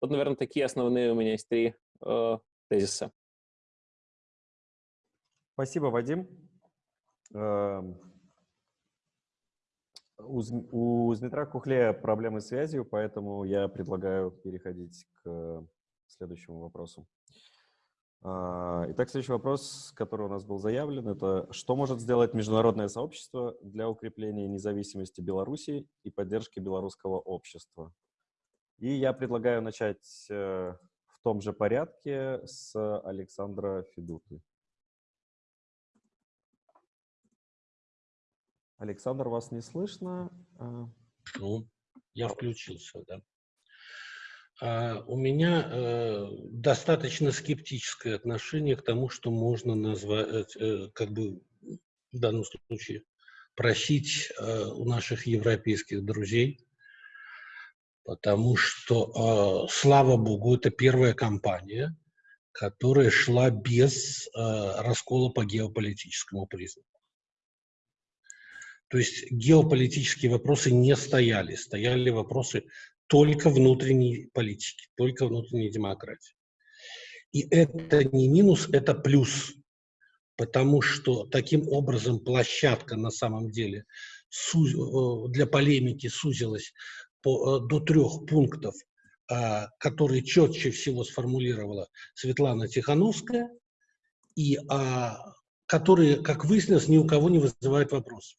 Speaker 2: Вот, наверное, такие основные у меня есть три э, тезиса.
Speaker 1: Спасибо, Вадим. У, у Кухлея проблемы с связью, поэтому я предлагаю переходить к следующему вопросу. А, итак, следующий вопрос, который у нас был заявлен, это что может сделать международное сообщество для укрепления независимости Беларуси и поддержки белорусского общества? И я предлагаю начать э, в том же порядке с Александра Федуты. Александр, вас не слышно. А.
Speaker 3: Ну, я включился, да. А, у меня э, достаточно скептическое отношение к тому, что можно назвать, э, как бы в данном случае, просить э, у наших европейских друзей, потому что, слава богу, это первая кампания, которая шла без раскола по геополитическому признаку. То есть геополитические вопросы не стояли, стояли вопросы только внутренней политики, только внутренней демократии. И это не минус, это плюс, потому что таким образом площадка на самом деле э, для полемики сузилась по, э, до трех пунктов, а, которые четче всего сформулировала Светлана Тихановская, и а, которые, как выяснилось, ни у кого не вызывают вопросов.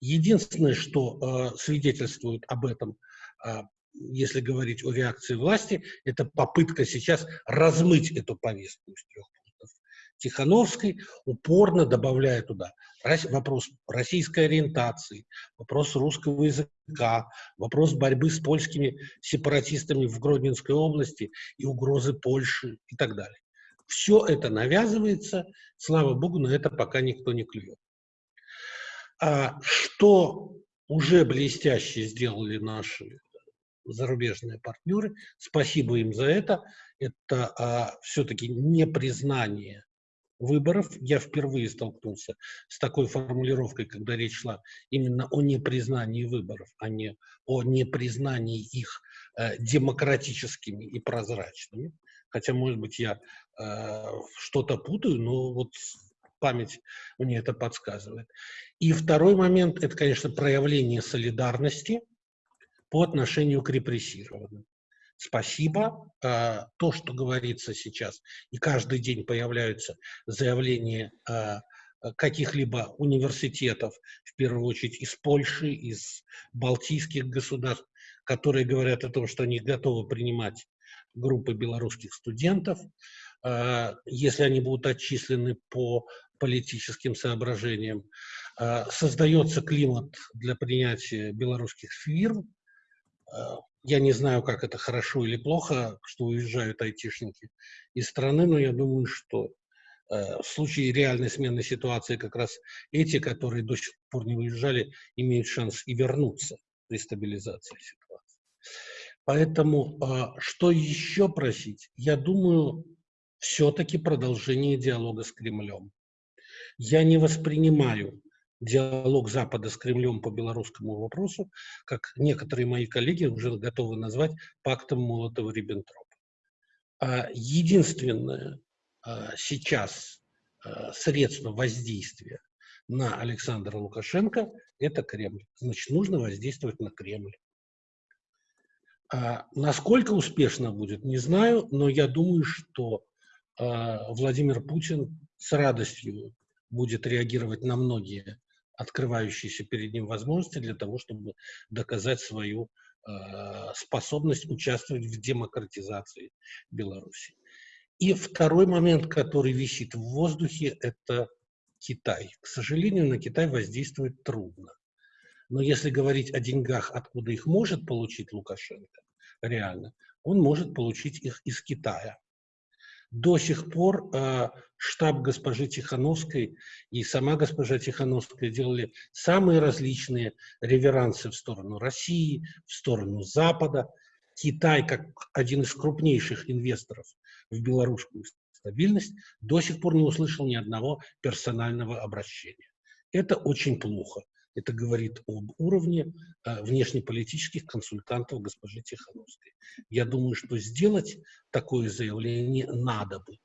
Speaker 3: Единственное, что э, свидетельствует об этом, э, если говорить о реакции власти, это попытка сейчас размыть эту повестку из трех пунктов. Тихановской упорно добавляя туда вопрос российской ориентации, вопрос русского языка, вопрос борьбы с польскими сепаратистами в Гродненской области и угрозы Польши и так далее. Все это навязывается, слава богу, на это пока никто не клюет. А что уже блестяще сделали наши зарубежные партнеры, спасибо им за это, это а, все-таки не признание выборов. Я впервые столкнулся с такой формулировкой, когда речь шла именно о непризнании выборов, а не о непризнании их э, демократическими и прозрачными. Хотя, может быть, я э, что-то путаю, но вот память мне это подсказывает. И второй момент – это, конечно, проявление солидарности по отношению к репрессированным. Спасибо. А, то, что говорится сейчас, и каждый день появляются заявления а, каких-либо университетов, в первую очередь из Польши, из балтийских государств, которые говорят о том, что они готовы принимать группы белорусских студентов, а, если они будут отчислены по политическим соображениям. Создается климат для принятия белорусских фирм, я не знаю, как это хорошо или плохо, что уезжают айтишники из страны, но я думаю, что э, в случае реальной смены ситуации как раз эти, которые до сих пор не уезжали, имеют шанс и вернуться при стабилизации ситуации. Поэтому что еще просить? Я думаю, все-таки продолжение диалога с Кремлем. Я не воспринимаю диалог Запада с Кремлем по белорусскому вопросу, как некоторые мои коллеги уже готовы назвать пактом Молотова-Риббентропа. А единственное а, сейчас а, средство воздействия на Александра Лукашенко – это Кремль. Значит, нужно воздействовать на Кремль. Насколько успешно будет, не знаю, но я думаю, что Владимир Путин с радостью будет реагировать на многие открывающиеся перед ним возможности для того, чтобы доказать свою э, способность участвовать в демократизации Беларуси. И второй момент, который висит в воздухе, это Китай. К сожалению, на Китай воздействовать трудно. Но если говорить о деньгах, откуда их может получить Лукашенко, реально, он может получить их из Китая. До сих пор э, штаб госпожи Тихановской и сама госпожа Тихановская делали самые различные реверансы в сторону России, в сторону Запада. Китай, как один из крупнейших инвесторов в белорусскую стабильность, до сих пор не услышал ни одного персонального обращения. Это очень плохо. Это говорит об уровне э, внешнеполитических консультантов госпожи Тихановской. Я думаю, что сделать такое заявление надо бы.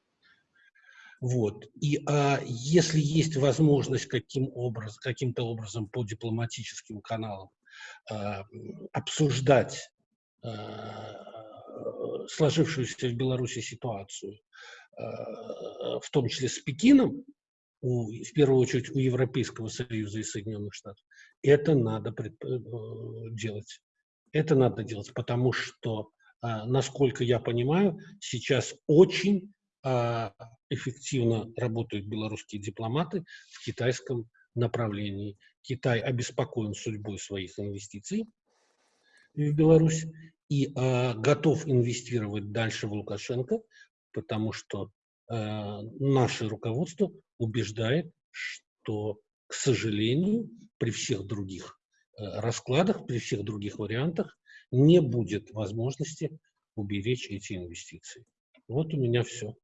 Speaker 3: Вот. И а, если есть возможность каким образ, каким-то образом по дипломатическим каналам а, обсуждать а, сложившуюся в Беларуси ситуацию, а, в том числе с Пекином, у, в первую очередь у Европейского Союза и Соединенных Штатов, это надо предп... Э, делать. Это надо делать, потому что, а, насколько я понимаю, сейчас очень а, эффективно работают белорусские дипломаты в китайском направлении. Китай обеспокоен судьбой своих инвестиций в Беларусь и э, готов инвестировать дальше в Лукашенко, потому что э, наше руководство убеждает, что, к сожалению, при всех других э, раскладах, при всех других вариантах не будет возможности уберечь эти инвестиции. Вот у меня все.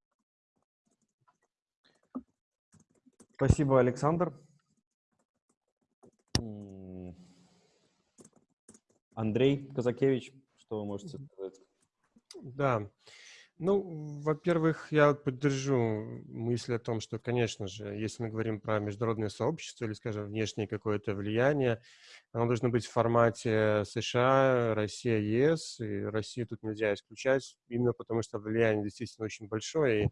Speaker 1: Спасибо, Александр. Андрей Казакевич, что вы можете сказать?
Speaker 4: Да, ну, во-первых, я поддержу мысль о том, что, конечно же, если мы говорим про международное сообщество или, скажем, внешнее какое-то влияние, оно должно быть в формате США, Россия, ЕС, и Россию тут нельзя исключать, именно потому что влияние действительно очень большое, и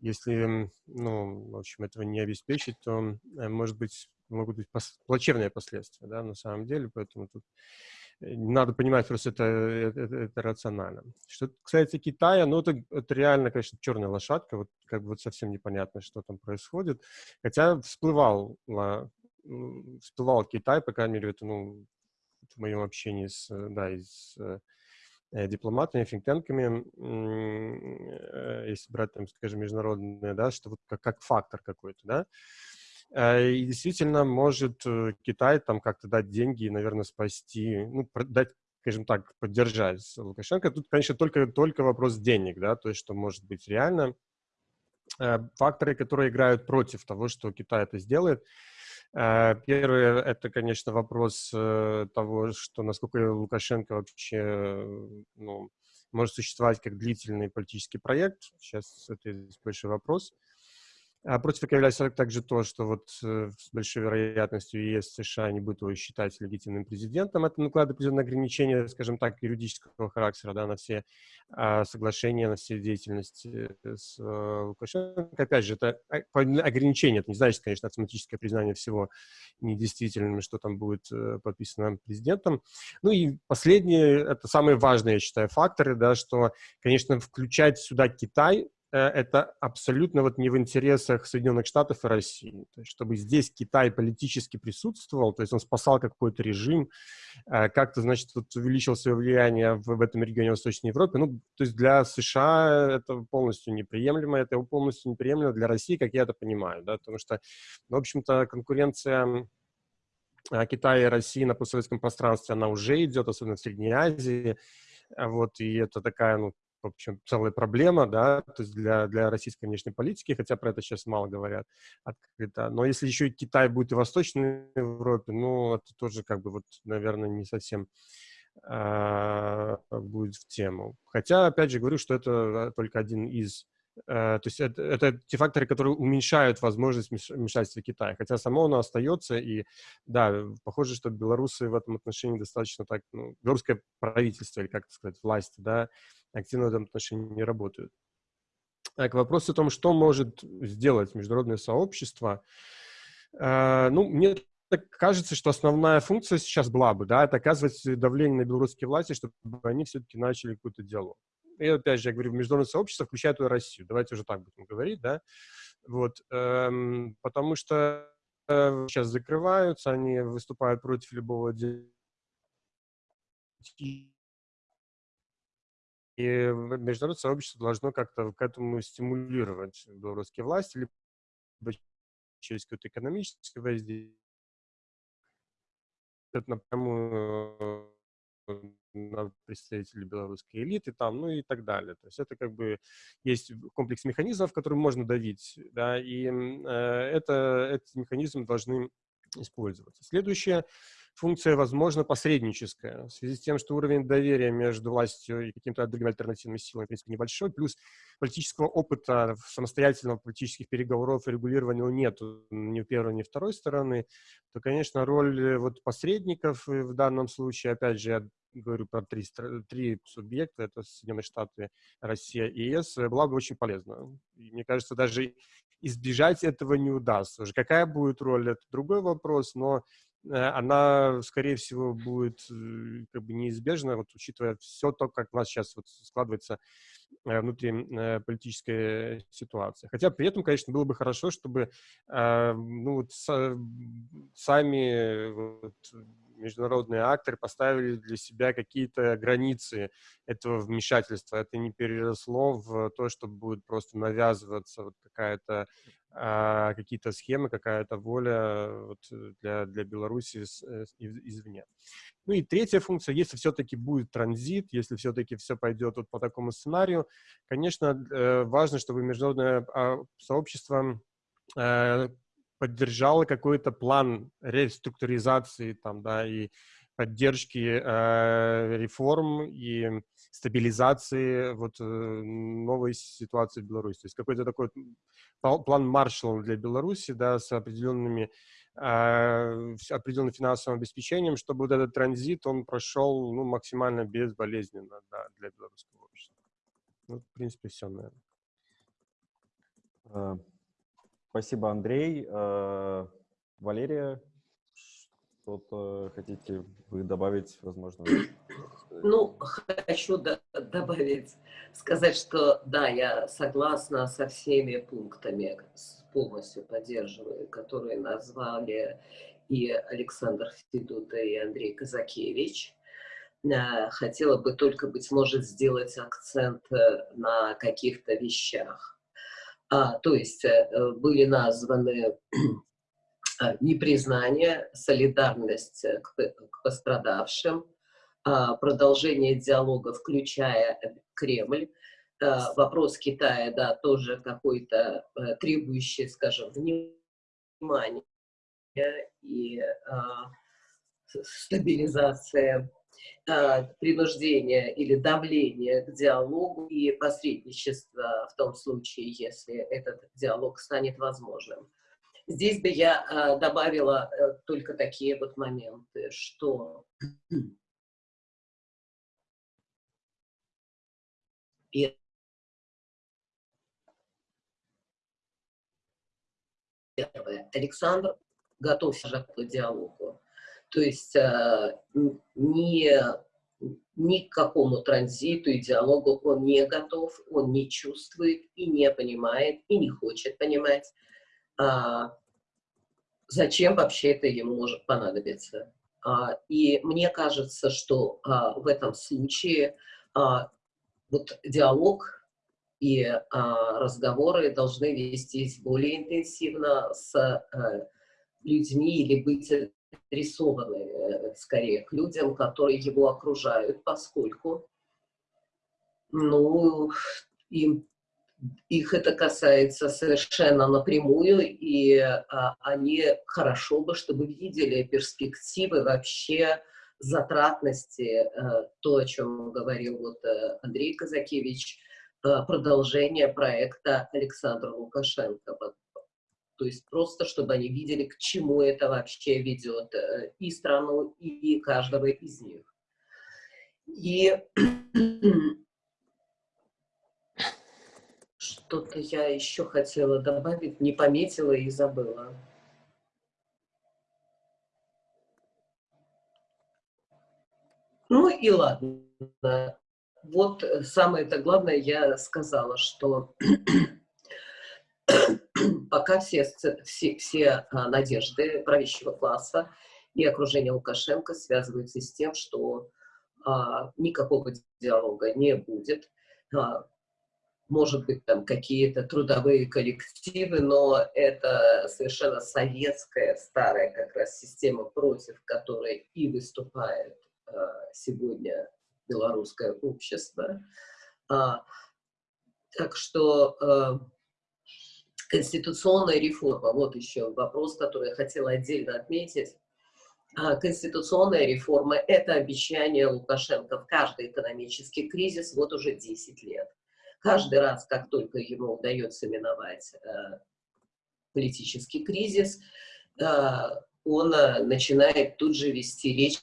Speaker 4: если, ну, в общем, этого не обеспечить, то, э, может быть, могут быть плачевные последствия, да, на самом деле, поэтому тут надо понимать просто это, это, это, это рационально. Что касается Китая, ну это, это реально, конечно, черная лошадка, вот как бы вот совсем непонятно, что там происходит. Хотя всплывал, всплывал Китай, по крайней мере, это, ну, в моем общении с, да, с э, дипломатами, финтенками, э, если брать, там, скажем, международные, да, что вот как, как фактор какой-то, да, Э, и действительно может э, Китай там как-то дать деньги и, наверное, спасти, ну, дать, скажем так, поддержать Лукашенко. Тут, конечно, только, только вопрос денег, да, то есть что может быть реально. э, факторы, которые играют против того, что Китай это сделает. Э, первое – это, конечно, вопрос того, что насколько Лукашенко вообще ну, может существовать как длительный политический проект. Сейчас это большой вопрос. А против этого является также то, что вот э, с большой вероятностью ЕС США не будут его считать легитимным президентом. Это накладывает определенные ограничения, скажем так, юридического характера да, на все а, соглашения, на все деятельности с а, Лукашенко. Опять же, это ограничение, это не значит, конечно, автоматическое признание всего недействительным, что там будет э, подписано президентом. Ну и последнее, это самые важные, я считаю, факторы, да, что, конечно, включать сюда Китай Э, это абсолютно вот не в интересах Соединенных Штатов и России. То есть, чтобы здесь Китай политически присутствовал, то есть он спасал какой-то режим, э, как-то, значит, вот увеличил свое влияние в, в этом регионе Восточной Европы. Ну, то есть для США это полностью неприемлемо, это полностью неприемлемо для России, как я это понимаю, да, потому что, ну, в общем-то, конкуренция э, Китая и России на постсоветском пространстве, она уже идет, особенно в Средней Азии, вот, и это такая, ну, в общем, целая проблема, да, то есть для, для российской внешней политики, хотя про это сейчас мало говорят открыто. Но если еще и Китай будет и в Восточной Европе, ну, это тоже как бы вот, наверное, не совсем э, будет в тему. Хотя, опять же, говорю, что это только один из Uh, то есть это, это те факторы, которые уменьшают возможность вмешательства Китая. Хотя само оно остается, и да, похоже, что белорусы в этом отношении достаточно так, ну, белорусское правительство, или как это сказать, власть, да, активно в этом отношении работают. А к вопросу о том, что может сделать международное сообщество, э, ну, мне так кажется, что основная функция сейчас была бы, да, это оказывать давление на белорусские власти, чтобы они все-таки начали какой-то диалог. И опять же, я говорю, международное сообщество включает и Россию. Давайте уже так будем говорить, да. Вот, эм, потому что э, сейчас закрываются, они выступают против любого и международное сообщество должно как-то к этому стимулировать белорусские власти, либо через какое-то экономическое воздействие, напрямую э, на представителей белорусской элиты там, ну и так далее. То есть это как бы есть комплекс механизмов, которые можно давить, да, и э, это, эти механизмы должны использоваться. Следующее функция, возможно, посредническая, в связи с тем, что уровень доверия между властью и какими-то другими альтернативными силами, в принципе, небольшой, плюс политического опыта самостоятельного политических переговоров и регулирования нет ни первой, ни второй стороны, то, конечно, роль э, вот посредников в данном случае, опять же, я говорю про три, три субъекта, это Соединенные Штаты, Россия и ЕС, была бы очень полезна. И мне кажется, даже избежать этого не удастся. Уже какая будет роль, это другой вопрос, но Э, она, скорее всего, будет э, как бы неизбежна, вот учитывая все то, как у нас сейчас вот складывается э, внутри политическая ситуация. Хотя при этом, конечно, было бы хорошо, чтобы ну, вот, сами вот, международные акторы поставили для себя какие-то границы этого вмешательства. Это не переросло в то, что будет просто навязываться вот какая-то а, какие-то схемы, какая-то воля вот, для, для Беларуси с, с, извне. Ну и третья функция, если все-таки будет транзит, если все-таки все пойдет вот по такому сценарию, конечно, э, важно, чтобы международное а, сообщество э, поддержала какой-то план реструктуризации там, да, и поддержки э, реформ и стабилизации вот, э, новой ситуации в Беларуси. То есть какой-то такой план Маршалла для Беларуси да, с определенными э, определенным финансовым обеспечением, чтобы вот этот транзит, он прошел ну, максимально безболезненно да, для белорусского общества. Ну, в принципе, все, наверное.
Speaker 1: Спасибо, Андрей. Э, Валерия, что-то хотите вы добавить, возможно? *coughs*
Speaker 7: Ну, хочу добавить, сказать, что да, я согласна со всеми пунктами, полностью поддерживаю, которые назвали и Александр Федута, и Андрей Казакевич. Э, хотела бы только, быть может, сделать акцент э, на каких-то вещах. А, то есть э, были названы *clears throat* а, непризнание, солидарность э, к, к пострадавшим, а, продолжение диалога, включая Кремль, вопрос Китая, да, тоже какой-то требующий, скажем, внимания и стабилизация принуждения или давления к диалогу и посредничества в том случае, если этот диалог станет возможным. Здесь бы я добавила э, только такие вот моменты, что Первое. Александр готов к диалогу. То есть э, ни, ни к какому транзиту и диалогу он не готов, он не чувствует и не понимает, и не хочет понимать, а, зачем вообще это ему может понадобиться. А, и мне кажется, что а, в этом случае вот диалог и разговоры должны вестись более интенсивно с а, людьми или быть адресованы э, скорее к людям, которые его окружают, поскольку ну, им, их это касается совершенно напрямую, и а, они хорошо бы, чтобы видели перспективы вообще затратности, а, то, о чем говорил вот э, Андрей Казакевич, а, продолжение проекта Александра Лукашенко. То есть просто, чтобы они видели, к чему это вообще ведет э, и страну, и каждого из них. И *clears throat* что-то я еще хотела добавить, не пометила и забыла. Ну и ладно. Вот самое-то главное я сказала, что *clears throat* *coughs* пока все, все, все а, надежды правящего класса и окружения Лукашенко связываются с тем, что а, никакого диалога не будет. А, может быть, там какие-то трудовые коллективы, но это совершенно советская, старая как раз система, против которой и выступает а, сегодня белорусское общество. А, так что а, Конституционная реформа, вот еще вопрос, который я хотела отдельно отметить. А, конституционная реформа – это обещание Лукашенко в каждый экономический кризис вот уже 10 лет. Каждый раз, как только ему удается миновать э, политический кризис, э, он э, начинает тут же вести речь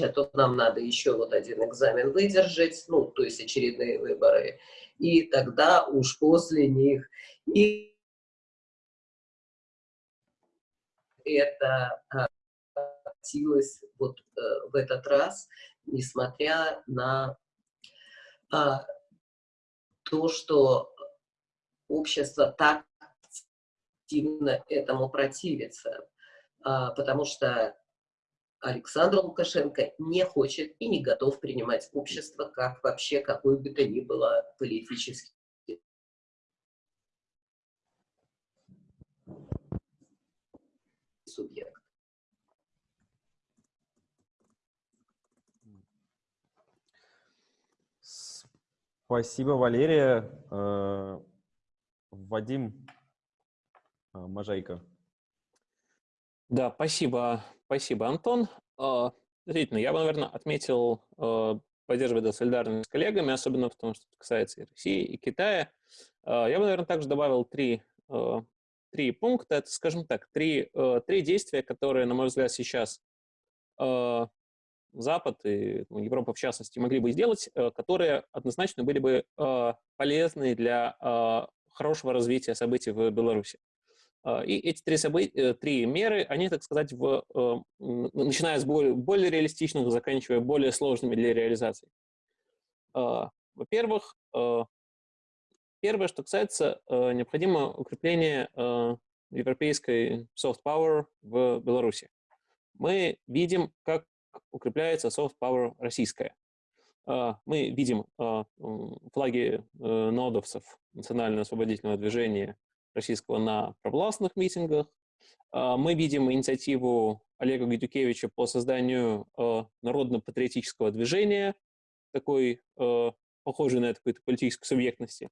Speaker 7: а то нам надо еще вот один экзамен выдержать, ну, то есть очередные выборы, и тогда уж после них. И это обратилось вот э, в этот раз, несмотря на а, то, что общество так активно этому противится, а, потому что Александр Лукашенко не хочет и не готов принимать общество как вообще какой бы то ни было политический субъект.
Speaker 1: Спасибо, Валерия. Э, Вадим э, Можайко.
Speaker 2: Да, спасибо, спасибо, Антон. Э, действительно, я бы, наверное, отметил, поддерживая солидарность с коллегами, особенно в том, что касается и России, и Китая. Я бы, наверное, также добавил три три пункта. Это, скажем так, три, э, три действия, которые, на мой взгляд, сейчас э, Запад и ну, Европа, в частности, могли бы сделать, э, которые однозначно были бы э, полезны для э, хорошего развития событий в Беларуси. И эти три, события, три меры, они, так сказать, в, начиная с более, более реалистичных, заканчивая более сложными для реализации. Во-первых, Первое, что касается, э, необходимо укрепление э, европейской soft power в Беларуси. Мы видим, как укрепляется soft power российская. Э, мы видим флаги нодовцев национально-освободительного движения российского на провластных митингах. Мы видим инициативу Олега Гайдукевича по созданию народно-патриотического движения, такой похожей на это какой-то политической субъектности.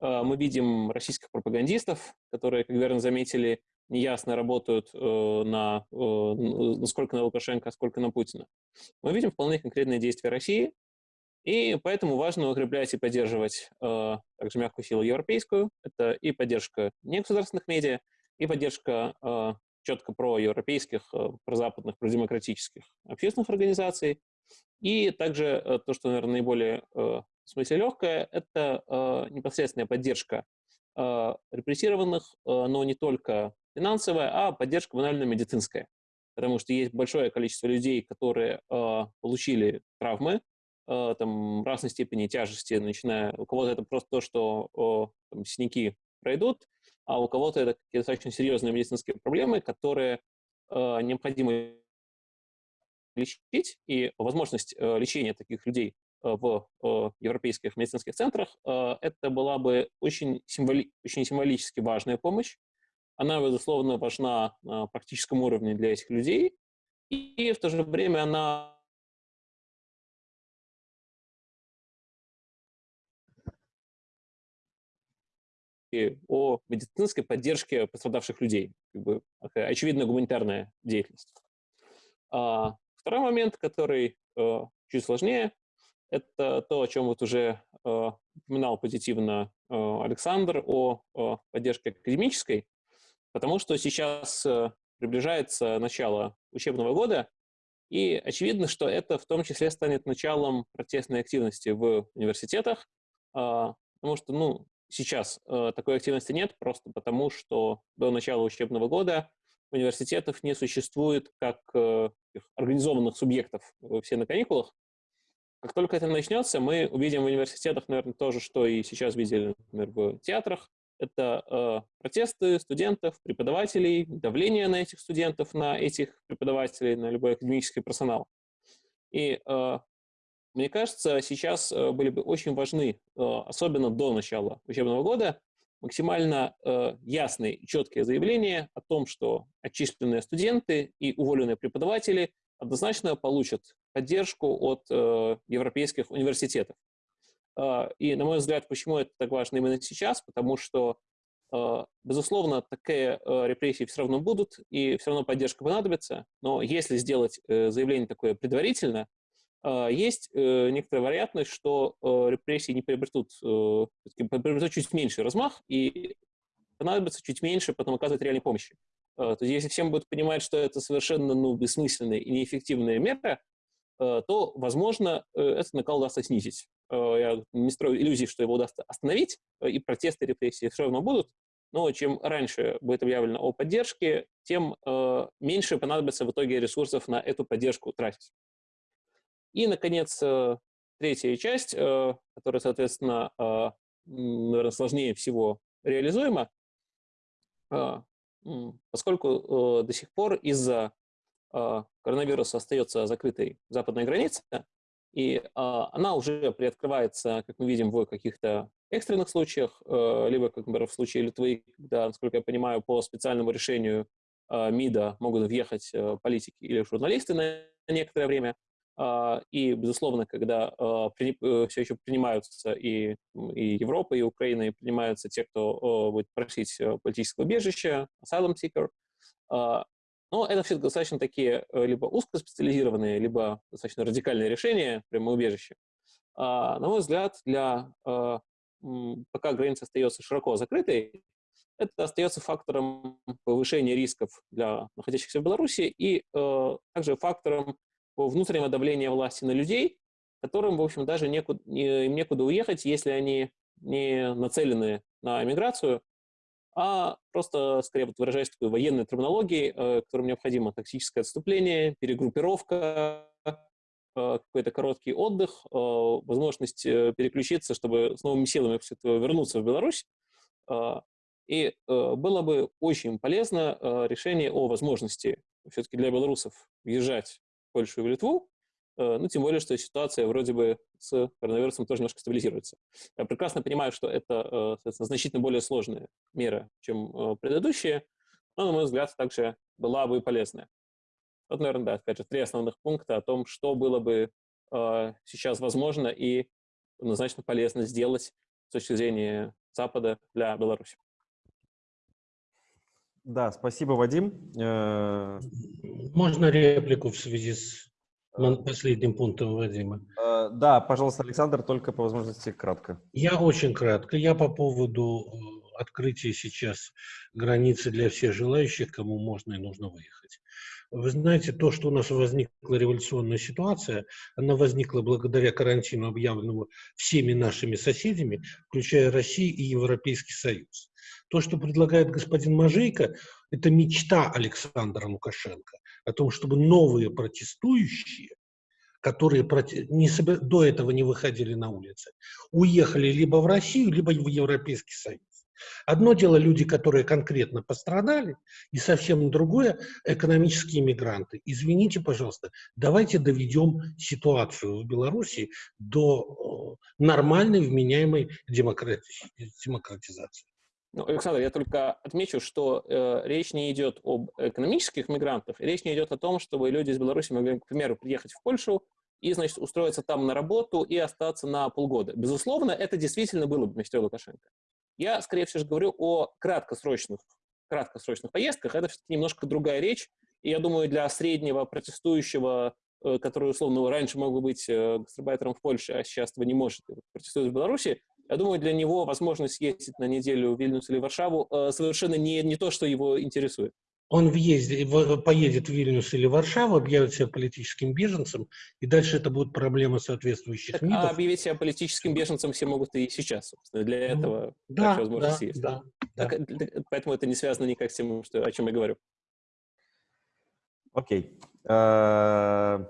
Speaker 2: Мы видим российских пропагандистов, которые, как верно заметили, неясно работают на, сколько на Лукашенко, а сколько на Путина. Мы видим вполне конкретные действия России, и поэтому важно укреплять и поддерживать э, также мягкую силу европейскую. Это и поддержка негосударственных медиа, и поддержка э, четко проевропейских, э, прозападных, продемократических общественных организаций. И также э, то, что, наверное, наиболее э, в смысле легкое, это э, непосредственная поддержка э, репрессированных, э, но не только финансовая, а поддержка банально медицинская. Потому что есть большое количество людей, которые э, получили травмы, Э, там, разной степени тяжести, начиная, у кого-то это просто то, что там, синяки пройдут, а у кого-то это какие-то достаточно серьезные медицинские проблемы, которые э, необходимо лечить, и возможность э, лечения таких людей э, в э, европейских медицинских центрах, э, это была бы очень, символи, очень символически важная помощь. Она, безусловно, важна на практическом уровне для этих людей, и в то же время она о медицинской поддержке пострадавших людей. Как бы, очевидно, гуманитарная деятельность. А, второй момент, который э, чуть сложнее, это то, о чем вот уже э, упоминал позитивно э, Александр, о, о поддержке академической, потому что сейчас э, приближается начало учебного года, и очевидно, что это в том числе станет началом протестной активности в университетах, э, потому что, ну, Сейчас э, такой активности нет, просто потому что до начала учебного года университетов не существует как э, организованных субъектов все на каникулах. Как только это начнется, мы увидим в университетах, наверное, то же, что и сейчас видели, например, в театрах. Это э, протесты студентов, преподавателей, давление на этих студентов, на этих преподавателей, на любой академический персонал. И э, мне кажется, сейчас э, были бы очень важны, э, особенно до начала учебного года, максимально э, ясные и четкие заявления о том, что отчисленные студенты и уволенные преподаватели однозначно получат поддержку от европейских университетов. И, на мой взгляд, почему это так важно именно сейчас? Потому что, безусловно, такие репрессии все равно будут, и все равно поддержка понадобится. Но если сделать заявление такое предварительно, а, есть э, некоторая вероятность, что э, репрессии не приобретут, э, приобретут чуть меньше размах и понадобится чуть меньше потом оказывать реальной помощи. То есть если всем будут понимать, что это совершенно ну, бессмысленная и неэффективная мера, то, возможно, этот накал удастся снизить. Я не строю иллюзий, что его удастся остановить, и протесты, репрессии все равно будут, но чем раньше будет объявлено о поддержке, тем меньше понадобится в итоге ресурсов на эту поддержку тратить. И, наконец, э, третья часть, э, которая, соответственно, э, наверное, сложнее всего реализуема, поскольку до сих пор из-за коронавируса остается закрытой западная граница, и она уже приоткрывается, как мы видим, в каких-то экстренных случаях, либо, как, например, в случае Литвы, когда, насколько я понимаю, по специальному решению МИДа могут въехать политики или журналисты на некоторое время, а, и, безусловно, когда а, э, все еще принимаются и, и Европа, и Украина, и принимаются те, кто будет просить э, политического убежища, asylum seeker, а, но это все достаточно такие э, либо узкоспециализированные, либо достаточно радикальные решения прямо убежища. На мой взгляд, для, пока граница остается широко закрытой, это остается фактором повышения рисков для находящихся в Беларуси и также фактором внутреннего давления власти на людей, которым, в общем, даже некуда, не, им некуда уехать, если они не нацелены на миграцию, а просто, скорее, вот выражаясь такой военной терминологией, э, которым необходимо тактическое отступление, перегруппировка, э, какой-то короткий отдых, э, возможность э, переключиться, чтобы с новыми силами все это вернуться в Беларусь. Э, и э, было бы очень полезно э, решение о возможности все-таки для белорусов въезжать Польшу и в Литву, ну, тем более, что ситуация вроде бы с коронавирусом тоже немножко стабилизируется. Я прекрасно понимаю, что это, э, соответственно, значительно более сложная мера, чем э, предыдущие, но, на мой взгляд, также была бы полезная. Вот, наверное, да, опять же, три основных пункта о том, что было бы сейчас возможно и однозначно полезно сделать с точки зрения Запада для Беларуси.
Speaker 1: Да, спасибо, Вадим. Э,
Speaker 3: Можно реплику в связи с последним пунктом Вадима?
Speaker 1: э, Да, пожалуйста, Александр, только по возможности кратко.
Speaker 3: Я очень кратко. Я по поводу э, открытия сейчас границы для всех желающих, кому можно и нужно выехать. Вы знаете, то, что у нас возникла революционная ситуация, она возникла благодаря карантину, объявленному всеми нашими соседями, включая Россию и Европейский Союз. То, что предлагает господин Мажейко, это мечта Александра Лукашенко о том, чтобы новые протестующие, которые не до этого не выходили на улицы, уехали либо в Россию, либо в Европейский Союз. Одно дело люди, которые конкретно пострадали, и совсем другое – экономические мигранты. Извините, пожалуйста, давайте доведем ситуацию в Беларуси до нормальной, вменяемой демократи... демократизации.
Speaker 2: Ну, Александр, я только отмечу, что э, речь не идет об экономических мигрантах, речь не идет о том, чтобы люди из Беларуси могли, к примеру, приехать в Польшу и, значит, устроиться там на работу и остаться на полгода. Безусловно, это действительно было бы мечтой Лукашенко. Я, скорее всего, говорю о краткосрочных, краткосрочных поездках. Это немножко другая речь. И я думаю, для среднего протестующего, э, который, условно, раньше мог бы быть э, гастарбайтером в Польше, а сейчас этого не может, протестует в Беларуси, я думаю, для него возможность съездить на неделю в Вильнюс или Варшаву э, совершенно не, не то, что его интересует.
Speaker 3: Он въездит, поедет в Вильнюс или Варшаву, объявит себя политическим беженцем, и дальше это будет проблема соответствующих
Speaker 2: так,
Speaker 3: МИДов.
Speaker 2: А объявить себя политическим беженцем все могут и сейчас, собственно. Для этого ну,
Speaker 3: да,
Speaker 2: возможность
Speaker 3: да,
Speaker 2: есть.
Speaker 3: Да,
Speaker 2: так,
Speaker 3: да.
Speaker 2: Поэтому это не связано никак с тем, что, о чем я говорю.
Speaker 1: Окей. Okay.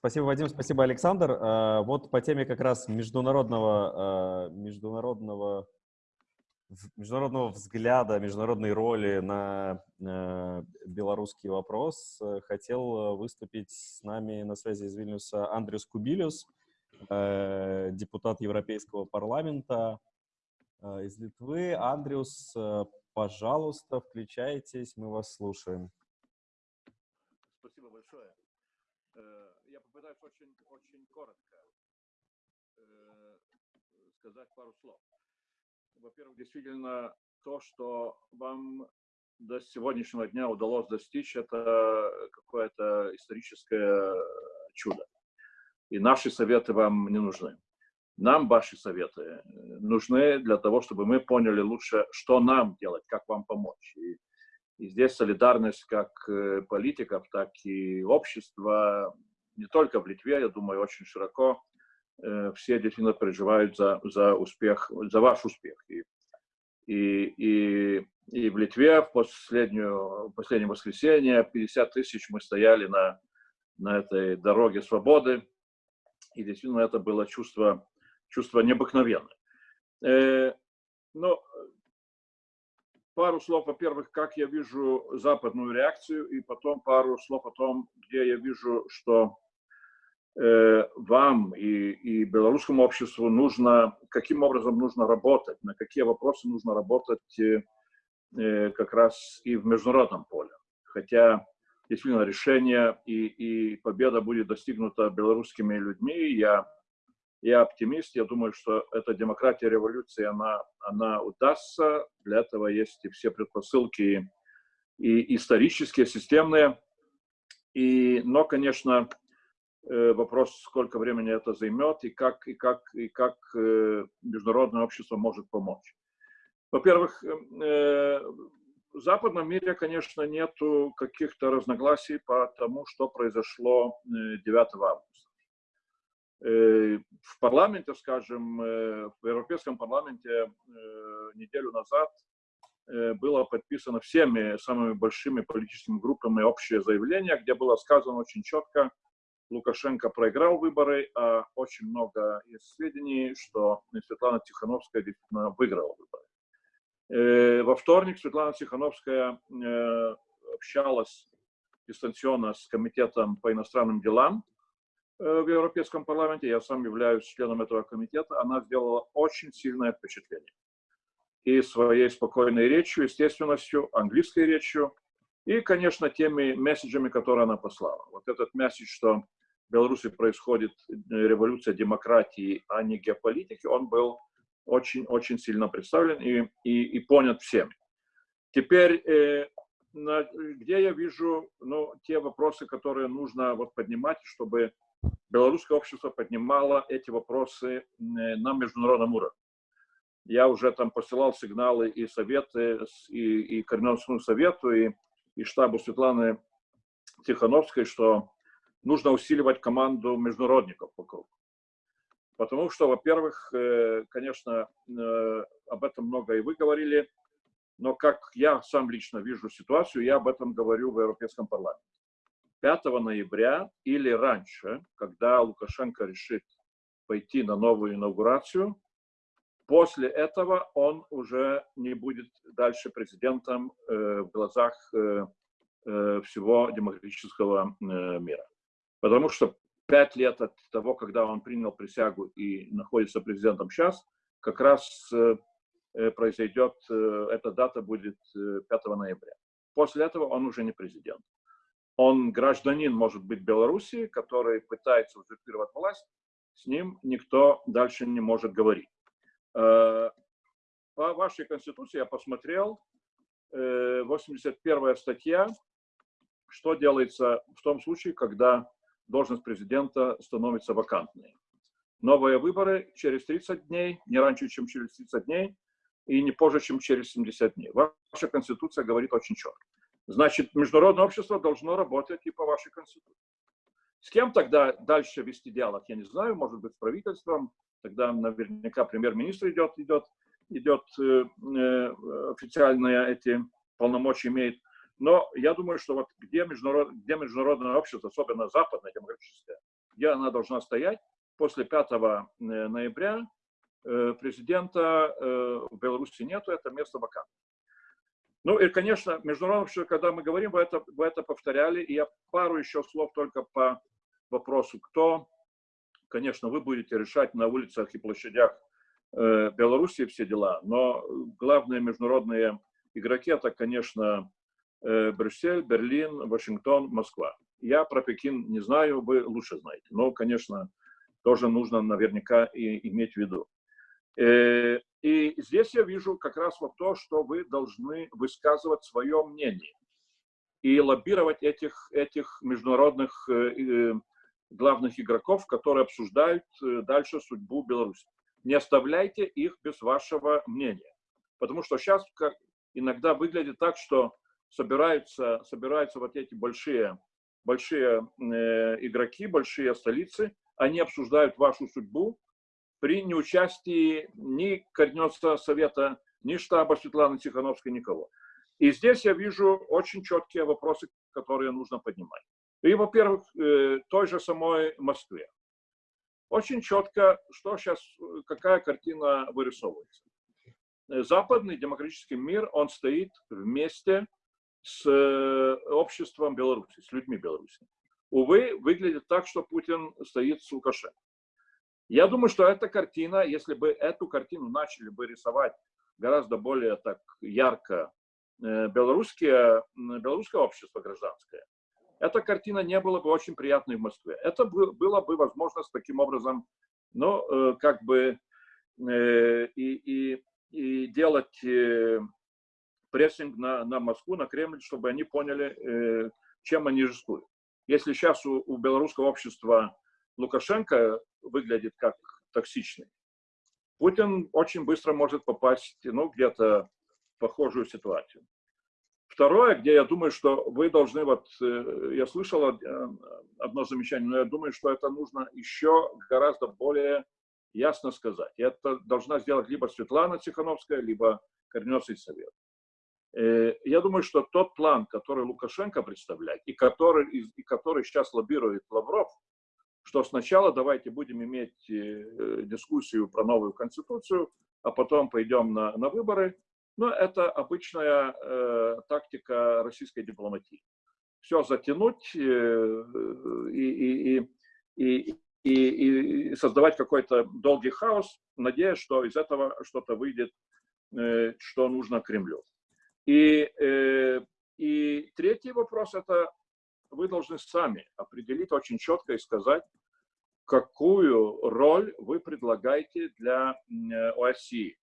Speaker 1: Спасибо, Вадим, спасибо, Александр. Вот по теме как раз международного, международного международного взгляда, международной роли на э, белорусский вопрос э, хотел выступить с нами на связи из Вильнюса Андрюс Кубилюс, э, депутат Европейского парламента э, из Литвы. Андрюс, э, пожалуйста, включайтесь, мы вас слушаем.
Speaker 8: Спасибо большое. Попытаюсь очень, очень коротко сказать пару слов во-первых, действительно то, что вам до сегодняшнего дня удалось достичь, это какое-то историческое чудо. И наши советы вам не нужны. Нам ваши советы нужны для того, чтобы мы поняли лучше, что нам делать, как вам помочь. И, и здесь солидарность как э, политиков, так и общества, не только в Литве, я думаю, очень широко Э, все действительно переживают за, за успех, за ваш успех. И, и, и, и в Литве в последнюю, последнее воскресенье 50 тысяч мы стояли на, на этой дороге свободы, и действительно это было чувство, чувство необыкновенное. Э, но пару слов, во-первых, как я вижу западную реакцию, и потом пару слов о том, где я вижу, что вам и, и белорусскому обществу нужно, каким образом нужно работать, на какие вопросы нужно работать э, э, как раз и в международном поле. Хотя действительно решение и, и победа будет достигнута белорусскими людьми. Я, я оптимист, я думаю, что эта демократия революции, она, она удастся. Для этого есть и все предпосылки и исторические, системные. И, но, конечно, Э, вопрос, сколько времени это займет и как, и как, и как э, международное общество может помочь. Во-первых, э, в западном мире, конечно, нет каких-то разногласий по тому, что произошло 9 августа. В парламенте, скажем, в Европейском парламенте неделю назад было подписано всеми самыми большими политическими группами общее заявление, где было сказано очень четко, Лукашенко проиграл выборы, а очень много есть сведений, что Светлана Тихановская действительно выиграла выборы. Э, во вторник Светлана Тихановская э, общалась дистанционно с Комитетом по иностранным делам э, в Европейском парламенте. Я сам являюсь членом этого комитета. Она сделала очень сильное впечатление. И своей спокойной речью, естественностью, английской речью, и, конечно, теми месседжами, которые она послала. Вот этот месседж, что Беларуси происходит революция демократии, а не геополитики, он был очень-очень сильно представлен и, и, и понят всеми. Теперь, э, на, где я вижу ну, те вопросы, которые нужно вот поднимать, чтобы белорусское общество поднимало эти вопросы на международном уровне. Я уже там посылал сигналы и советы, и, и Координационному совету, и, и штабу Светланы Тихановской, что нужно усиливать команду международников вокруг. Потому что, во-первых, э, конечно, э, об этом много и вы говорили, но как я сам лично вижу ситуацию, я об этом говорю в Европейском парламенте. 5 ноября или раньше, когда Лукашенко решит пойти на новую инаугурацию, после этого он уже не будет дальше президентом э, в глазах всего демократического мира. Потому что пять лет от того, когда он принял присягу и находится президентом сейчас, как раз э, э произойдет, э, эта дата будет 5 э, ноября. После этого он уже не президент он гражданин, может быть, Белоруссии, который пытается узурпировать власть, с ним никто дальше не может говорить. По вашей конституции я посмотрел, 81 э, статья, что делается в том случае, когда должность президента становится вакантной. Новые выборы через 30 дней, не раньше, чем через 30 дней, и не позже, чем через 70 дней. Ваша конституция говорит очень четко. Значит, международное общество должно работать и по вашей конституции. С кем тогда дальше вести диалог, я не знаю, может быть, с правительством, тогда наверняка премьер-министр идет, идет, идет э, э, официальные эти полномочия имеет. Но я думаю, что вот где, международ, где международное общество, особенно западное, демократическое, где она должна стоять, после 5 э, ноября э, президента э, в Беларуси нету, это место вакантное. Ну и, конечно, международное общество, когда мы говорим, вы это, вы это повторяли, и я пару еще слов только по вопросу, кто, конечно, вы будете решать на улицах и площадях Беларуси все дела, но главные международные игроки это, конечно, Брюссель, Берлин, Вашингтон, Москва. Я про Пекин не знаю, вы лучше знаете, но, конечно, тоже нужно наверняка и иметь в виду. Э, и здесь я вижу как раз вот то, что вы должны высказывать свое мнение и лоббировать этих, этих международных э, э, главных игроков, которые обсуждают дальше судьбу Беларуси. Не оставляйте их без вашего мнения. Потому что сейчас иногда выглядит так, что собираются, собираются вот эти большие, большие э, игроки, большие столицы, они обсуждают вашу судьбу, при неучастии ни Координационного совета, ни штаба Светланы Тихановской, никого. И здесь я вижу очень четкие вопросы, которые нужно поднимать. И, во-первых, э, той же самой Москве. Очень четко, что сейчас, какая картина вырисовывается. Западный демократический мир, он стоит вместе с э, обществом Беларуси, с людьми Беларуси. Увы, выглядит так, что Путин стоит с Лукашенко. Я думаю, что эта картина, если бы эту картину начали бы рисовать гораздо более так ярко э, белорусские, белорусское общество гражданское, эта картина не была бы очень приятной в Москве. Это было бы возможность таким образом, ну, как бы и, и, и делать прессинг на, на Москву, на Кремль, чтобы они поняли, чем они рискуют. Если сейчас у, у белорусского общества Лукашенко выглядит как токсичный, Путин очень быстро может попасть ну, где-то в похожую ситуацию. Второе, где я думаю, что вы должны, вот э, я слышал э, одно замечание, но я думаю, что это нужно еще гораздо более ясно сказать. И это должна сделать либо Светлана Тихановская, либо Координационный совет. Э, я думаю, что тот план, который Лукашенко представляет, и который, и который сейчас лоббирует Лавров, что сначала давайте будем иметь э, дискуссию про новую конституцию, а потом пойдем на, на выборы. Но это обычная э, тактика российской дипломатии. Все затянуть э, и, и, и, и, и создавать какой-то долгий хаос, надеясь, что из этого что-то выйдет, э, что нужно Кремлю. И, э, и третий вопрос – это вы должны сами определить очень четко и сказать, какую роль вы предлагаете для ОСИ,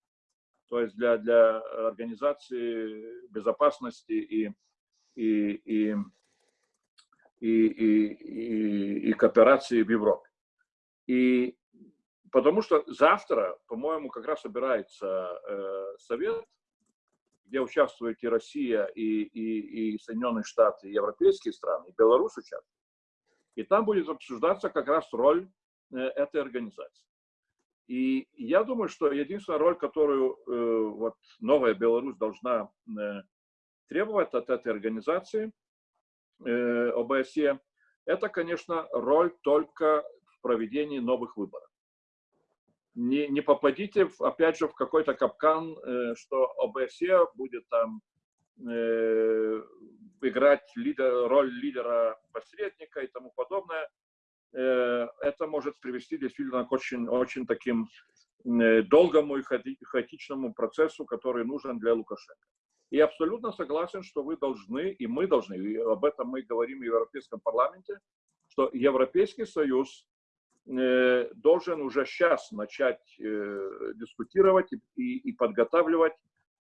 Speaker 8: то есть для, для Организации безопасности и, и, и, и, и, и, и кооперации в Европе. И потому что завтра, по-моему, как раз собирается э, совет, где участвует и Россия, и, и, и Соединенные Штаты, и европейские страны, и Беларусь участвует. И там будет обсуждаться как раз роль э, этой организации. И я думаю, что единственная роль, которую э, вот новая Беларусь должна э, требовать от этой организации э, ОБСЕ, это, конечно, роль только в проведении новых выборов не, не попадите, в, опять же, в какой-то капкан, э, что ОБСЕ будет там э, играть лидер, роль лидера-посредника и тому подобное. Э, это может привести действительно к очень, очень таким э, долгому и хаотичному процессу, который нужен для Лукашенко. И абсолютно согласен, что вы должны, и мы должны, и об этом мы говорим в Европейском парламенте, что Европейский Союз должен уже сейчас начать э, дискутировать и, и подготавливать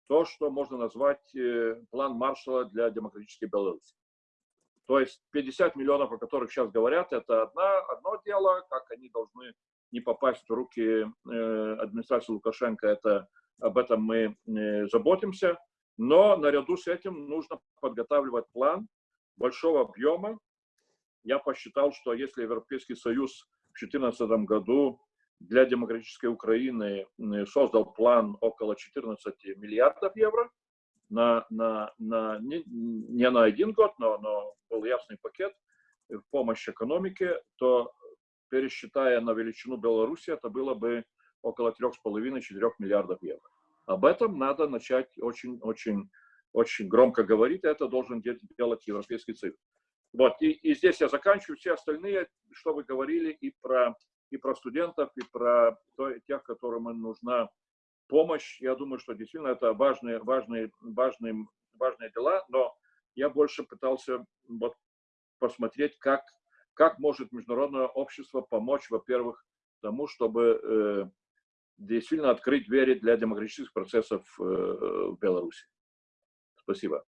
Speaker 8: то, что можно назвать э, план Маршала для демократической Беларуси. То есть 50 миллионов, о которых сейчас говорят, это одна, одно дело, как они должны не попасть в руки администрации Лукашенко, это, об этом мы заботимся. Но наряду с этим нужно подготавливать план большого объема. Я посчитал, что если Европейский Союз в 2014 году для демократической Украины создал план около 14 миллиардов евро на, на, на, не, не на один год, но, но был ясный пакет в помощь экономике, то пересчитая на величину Беларуси, это было бы около 3,5-4 миллиардов евро. Об этом надо начать очень-очень очень громко говорить, это должен делать Европейский Союз. Вот, и, и здесь я заканчиваю. Все остальные, что вы говорили и про, и про студентов, и про то, тех, которым нужна помощь, я думаю, что действительно это важные, важные, важные, важные дела, но я больше пытался вот, посмотреть, как, как может международное общество помочь, во-первых, тому, чтобы э, действительно открыть двери для демократических процессов э, в Беларуси. Спасибо.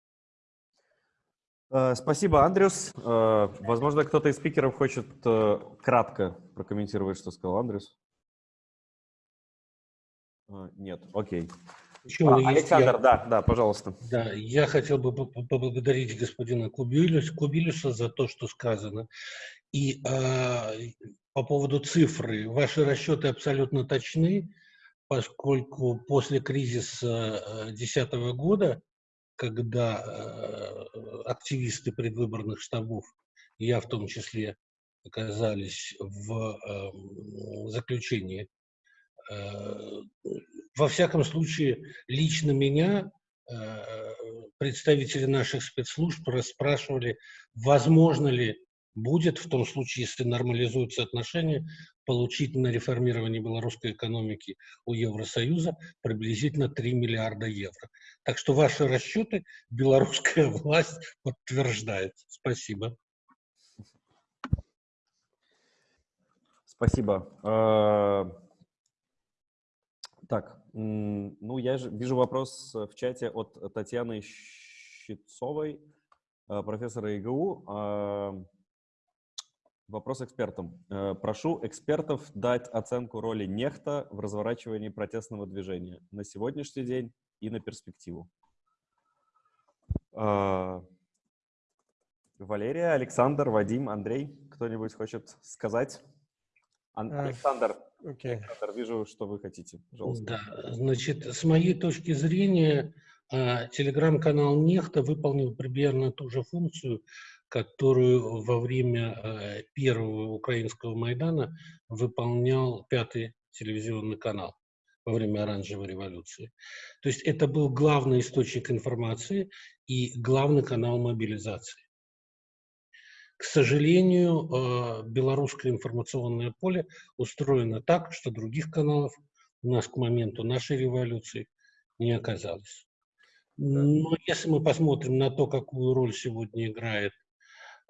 Speaker 1: Э, спасибо, Андрюс. Э, возможно, кто-то из спикеров хочет э, кратко прокомментировать, что сказал Андрюс. Нет, окей.
Speaker 3: Почему а,
Speaker 1: Александр, я... да, да, пожалуйста.
Speaker 3: Да, я хотел бы поблагодарить господина Кубилюс, Кубилюса за то, что сказано. И э, по поводу цифры, ваши расчеты абсолютно точны, поскольку после кризиса 2010 года когда э, активисты предвыборных штабов, я в том числе, оказались в эм, заключении. Э, во всяком случае, лично меня э, представители наших спецслужб расспрашивали, возможно ли будет, в том случае, если нормализуются отношения, получить на реформирование белорусской экономики у Евросоюза приблизительно 3 миллиарда евро. Так что ваши расчеты белорусская *laughs* власть подтверждает. Спасибо.
Speaker 1: Спасибо. А, так, ну я вижу вопрос в чате от Татьяны Щитцовой, а, профессора ИГУ. А, Вопрос экспертам. Э, прошу экспертов дать оценку роли нехта в разворачивании протестного движения на сегодняшний день и на перспективу. Э, Валерия, Александр, Вадим, Андрей, кто-нибудь хочет сказать? Э, Александр, okay. Александр, вижу, что вы хотите. Пожалуйста.
Speaker 3: Да, значит, с моей точки зрения, телеграм-канал Нехта выполнил примерно ту же функцию, которую во время э, первого украинского Майдана выполнял пятый телевизионный канал во время оранжевой революции. То есть это был главный источник информации и главный канал мобилизации. К сожалению, э, белорусское информационное поле устроено так, что других каналов у нас к моменту нашей революции не оказалось. Но если мы посмотрим на то, какую роль сегодня играет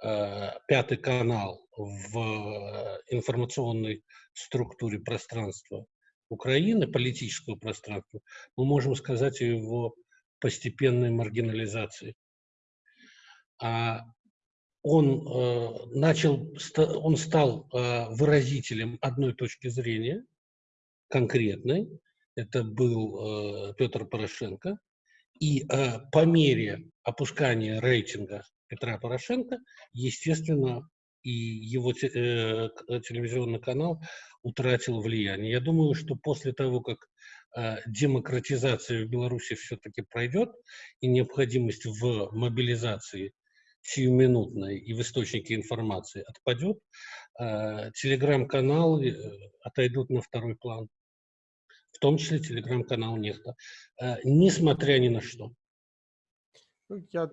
Speaker 3: пятый канал в э, информационной структуре пространства Украины, политического пространства, мы можем сказать о его постепенной маргинализации. А он э, начал, он стал э, выразителем одной точки зрения, конкретной, это был э, Петр Порошенко, и э, по мере опускания рейтинга Петра Порошенко, естественно, и его те, э, телевизионный канал утратил влияние. Я думаю, что после того, как э, демократизация в Беларуси все-таки пройдет, и необходимость в мобилизации сиюминутной и в источнике информации отпадет, э, телеграм-каналы э, отойдут на второй план, в том числе телеграм-канал Нехта, э, несмотря ни на что.
Speaker 4: Ну, я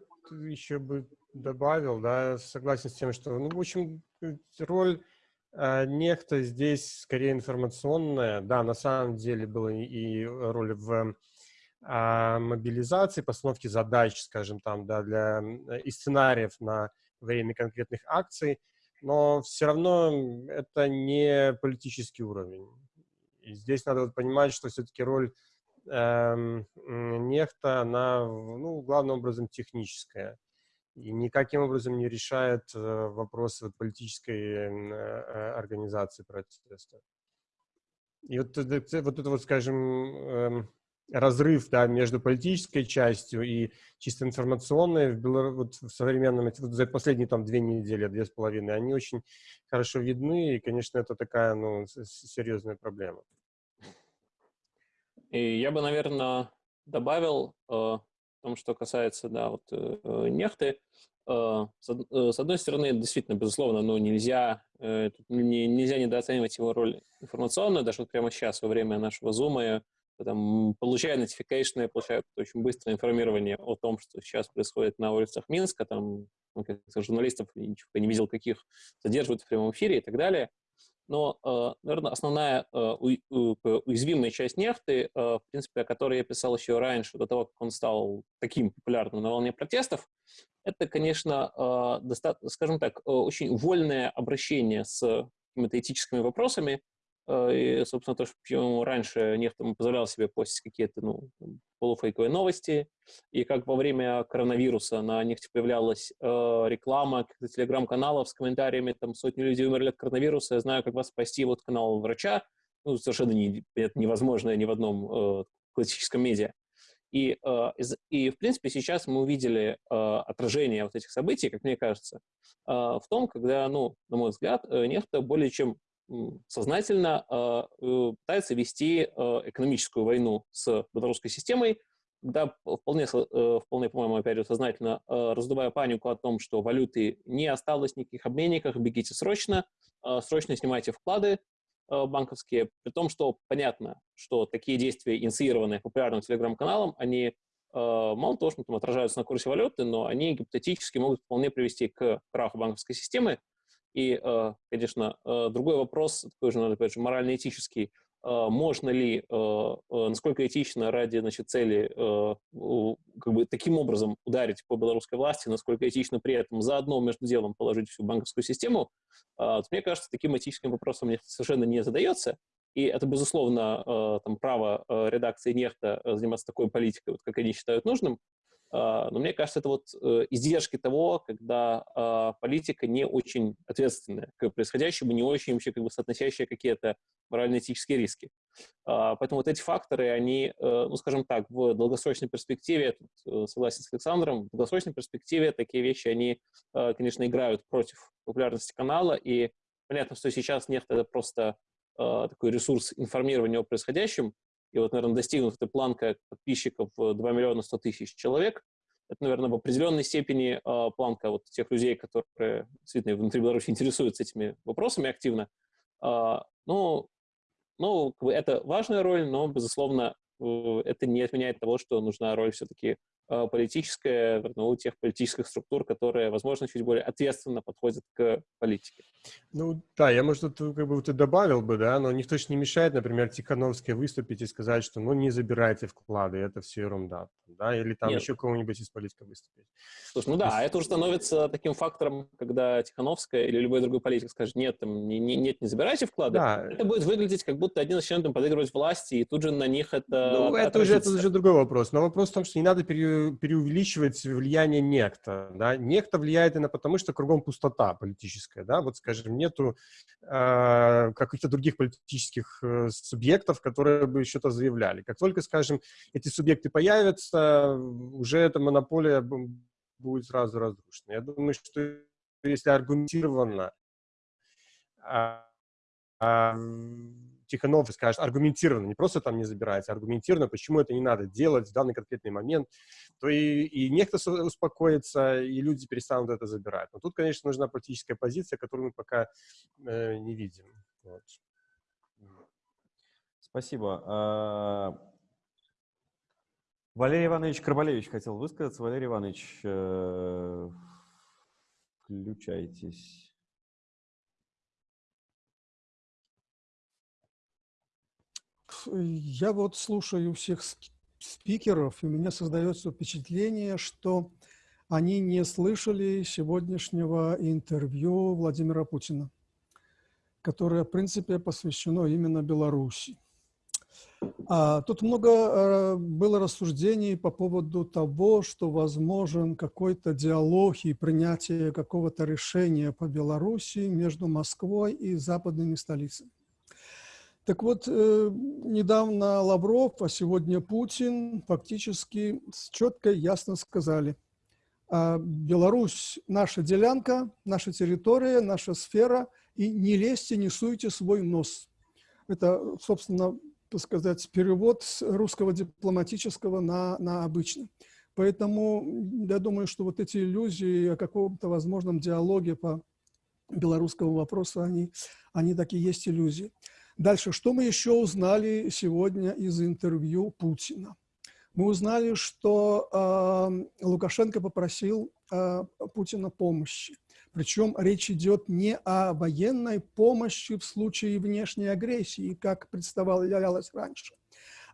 Speaker 4: еще бы добавил, да, согласен с тем, что, ну, в общем, роль э, Нехта здесь скорее информационная. Да, на самом деле была и роль в а, мобилизации, постановки задач, скажем там, да, для, и сценариев на время конкретных акций, но все равно это не политический уровень. И здесь надо вот понимать, что все-таки роль э, нефта, она, ну, главным образом техническая и никаким образом не решает э, вопросы политической э, э, организации протеста. И вот, вот это вот, скажем, эм, разрыв да, между политической частью и чисто информационной в, Белор... вот в современном, вот за последние там две недели, две с половиной, они очень хорошо видны, и, конечно, это такая, ну, серьезная проблема.
Speaker 2: И я бы, наверное, добавил э, том, что касается, да, вот э, нефты, э, с, э, с одной стороны, действительно, безусловно, ну, нельзя, э, не, нельзя недооценивать его роль информационную, даже вот прямо сейчас, во время нашего зума, там, получая notification, я получаю очень быстрое информирование о том, что сейчас происходит на улицах Минска, там, ну, журналистов ничего не видел, каких задерживают в прямом эфире и так далее. Но, э, наверное, основная э, уязвимая часть нефты, э, в принципе, о которой я писал еще раньше, до того, как он стал таким популярным на волне протестов, это, конечно, скажем так, очень вольное обращение с этическими вопросами, и, собственно, то, что раньше нефть позволял себе постить какие-то ну, полуфейковые новости, и как во время коронавируса на нефти появлялась э, реклама каких-то телеграм-каналов с комментариями, там, сотни людей умерли от коронавируса, я знаю, как вас спасти, вот канал врача, ну, совершенно не, это невозможно ни в одном э, классическом медиа. И, э, и, в принципе, сейчас мы увидели э, отражение вот этих событий, как мне кажется, э, в том, когда, ну, на мой взгляд, э, нефть более чем сознательно а, э, пытается вести а, экономическую войну с белорусской системой, когда вполне, э, вполне по-моему, опять же, сознательно а, раздувая панику о том, что валюты не осталось, никаких обменников, бегите срочно, срочно снимайте вклады банковские, при том, что понятно, что такие действия, инициированные популярным телеграм-каналом, они мало того, что там отражаются на курсе валюты, но они гипотетически могут вполне привести к краху банковской системы, и, э, конечно, э, другой вопрос, такой же, опять же, морально-этический, э, можно ли, насколько этично ради значит, цели как бы таким образом ударить по белорусской власти, насколько этично при этом заодно между делом положить всю банковскую систему, мне кажется, таким этическим вопросом совершенно не задается. И это, безусловно, там, право редакции Нехта заниматься такой политикой, вот, как они считают нужным. А, но мне кажется, это вот э, издержки того, когда а, политика не очень ответственная к происходящему, не очень вообще как бы соотносящая какие-то морально-этические риски. А, поэтому вот эти факторы, они, э, ну, скажем так, в долгосрочной перспективе, тут э, согласен с Александром, в долгосрочной перспективе такие вещи, они, конечно, играют против популярности канала, и понятно, что сейчас нефть — это просто такой ресурс информирования о происходящем, и вот, наверное, достигнув этой планка подписчиков 2 миллиона 100 тысяч человек, это, наверное, в определенной степени э, планка вот тех людей, которые действительно внутри Беларуси интересуются этими вопросами активно. Э, ну, ну, это важная роль, но, безусловно, э, это не отменяет того, что нужна роль все-таки э, политическое, ну, тех политических структур, которые, возможно, чуть более ответственно подходят к политике.
Speaker 4: Ну, да, я, может, тут как бы вот и добавил бы, да, но никто же не мешает, например, Тихановской выступить и сказать, что, ну, не забирайте вклады, это все ерунда, да, или там
Speaker 2: Нет.
Speaker 4: еще кого-нибудь из политика выступить.
Speaker 2: Слушай, ну да, это уже становится таким фактором, когда Тихановская или любой другой политик скажет, нет, там, не, не, нет, не забирайте вклады.
Speaker 4: Да.
Speaker 2: Это будет выглядеть, как будто один начнет там подыгрывать власти, и тут же на них это
Speaker 4: Ну, это уже, это уже другой вопрос. Но вопрос в том, что не надо пере- преувеличивать влияние некто. Да? Некто влияет именно потому, что кругом пустота политическая. Да? Вот, скажем, нету э, каких-то других политических э, субъектов, которые бы что-то заявляли. Как только, скажем, эти субъекты появятся, уже эта монополия бу- будет сразу разрушена. Я думаю, что если аргументированно а, а, Тиханов скажет аргументированно, не просто там не забирается, а аргументированно, почему это не надо делать в данный конкретный момент, то и, и некто успокоится, и люди перестанут это забирать. Но тут, конечно, нужна политическая позиция, которую мы пока э, не видим. Вот.
Speaker 1: Спасибо. А, Валерий Иванович Карбалевич хотел высказаться. Валерий Иванович, э, включайтесь.
Speaker 9: Я вот слушаю всех спикеров, и у меня создается впечатление, что они не слышали сегодняшнего интервью Владимира Путина, которое, в принципе, посвящено именно Беларуси. А, тут много э, было рассуждений по поводу того, что возможен какой-то диалог и принятие какого-то решения по Беларуси между Москвой и западными столицами. Так вот, э, недавно Лавров, а сегодня Путин фактически четко и ясно сказали, а, Беларусь – наша делянка, наша территория, наша сфера, и не лезьте, не суйте свой нос. Это, собственно, так сказать, перевод с русского дипломатического на, на обычный. Поэтому я думаю, что вот эти иллюзии о каком-то возможном диалоге по белорусскому вопросу, они, они такие есть иллюзии. Дальше, что мы еще узнали сегодня из интервью Путина? Мы узнали, что э, Лукашенко попросил э, Путина помощи. Причем речь идет не о военной помощи в случае внешней агрессии, как представлялось раньше,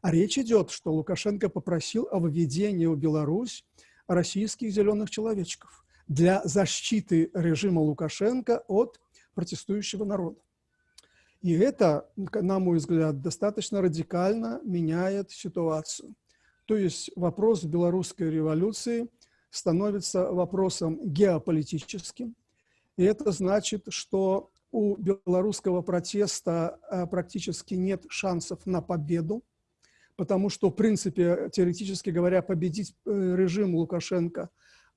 Speaker 9: а речь идет, что Лукашенко попросил о выведении в Беларусь российских зеленых человечков для защиты режима Лукашенко от протестующего народа. И это, на мой взгляд, достаточно радикально меняет ситуацию. То есть вопрос белорусской революции становится вопросом геополитическим. И это значит, что у белорусского протеста э, практически нет шансов на победу, потому что, в принципе, теоретически говоря, победить э, режим Лукашенко